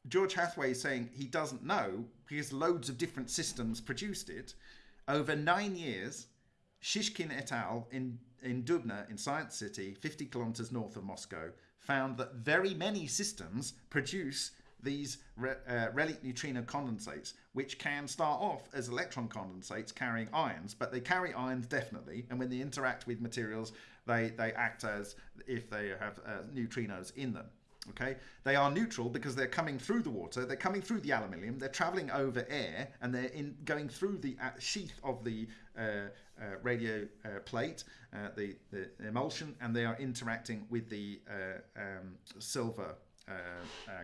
George Hathaway is saying he doesn't know because loads of different systems produced it. Over nine years, Shishkin et al. in, in Dubna in Science City, 50 kilometers north of Moscow, found that very many systems produce these re, uh, relic neutrino condensates, which can start off as electron condensates carrying ions, but they carry ions definitely, and when they interact with materials, they, they act as if they have uh, neutrinos in them. Okay, they are neutral because they're coming through the water, they're coming through the aluminium, they're traveling over air, and they're in going through the uh, sheath of the uh, uh, radio uh, plate, uh, the, the, emulsion, and they are interacting with the uh, um, silver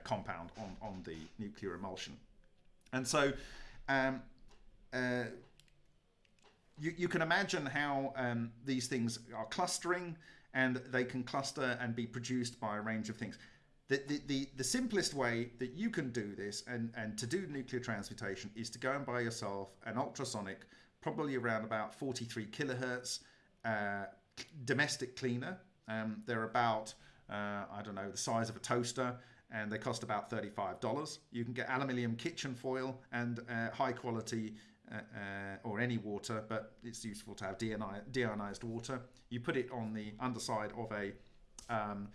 compound on, on the nuclear emulsion. And so um, you, you can imagine how um, these things are clustering and they can cluster and be produced by a range of things the, the, the, simplest way that you can do this and, and to do nuclear transmutation is to go and buy yourself an ultrasonic, probably around about 43 kilohertz uh, domestic cleaner. Um, they're about, uh, I don't know, the size of a toaster and they cost about $35. You can get aluminium kitchen foil and uh, high quality uh, uh, or any water, but it's useful to have deionized water. You put it on the underside of a um,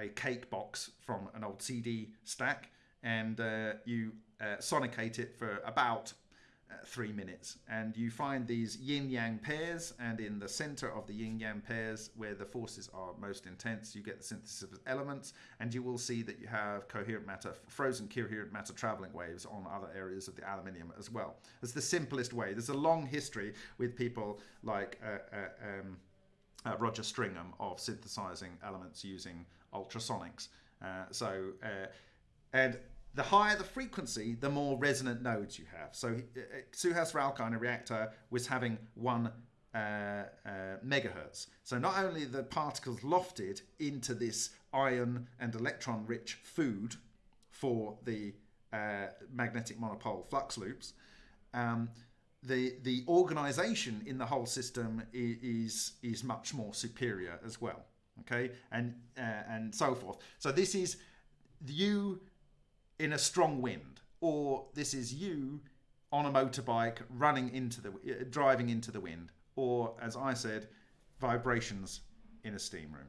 a cake box from an old CD stack, and uh, you uh, sonicate it for about uh, three minutes. And you find these yin yang pairs, and in the center of the yin yang pairs, where the forces are most intense, you get the synthesis of elements, and you will see that you have coherent matter, frozen coherent matter traveling waves on other areas of the aluminium as well. It's the simplest way. There's a long history with people like. Uh, uh, um, uh, Roger Stringham of synthesizing elements using ultrasonics. Uh, so, uh, and the higher the frequency, the more resonant nodes you have. So, uh, Suhas Ralkar in a reactor was having one uh, uh, megahertz. So, not only the particles lofted into this ion and electron rich food for the uh, magnetic monopole flux loops, um, the the organization in the whole system is is much more superior as well okay and uh, and so forth. So this is you in a strong wind or this is you on a motorbike running into the uh, driving into the wind or as i said vibrations in a steam room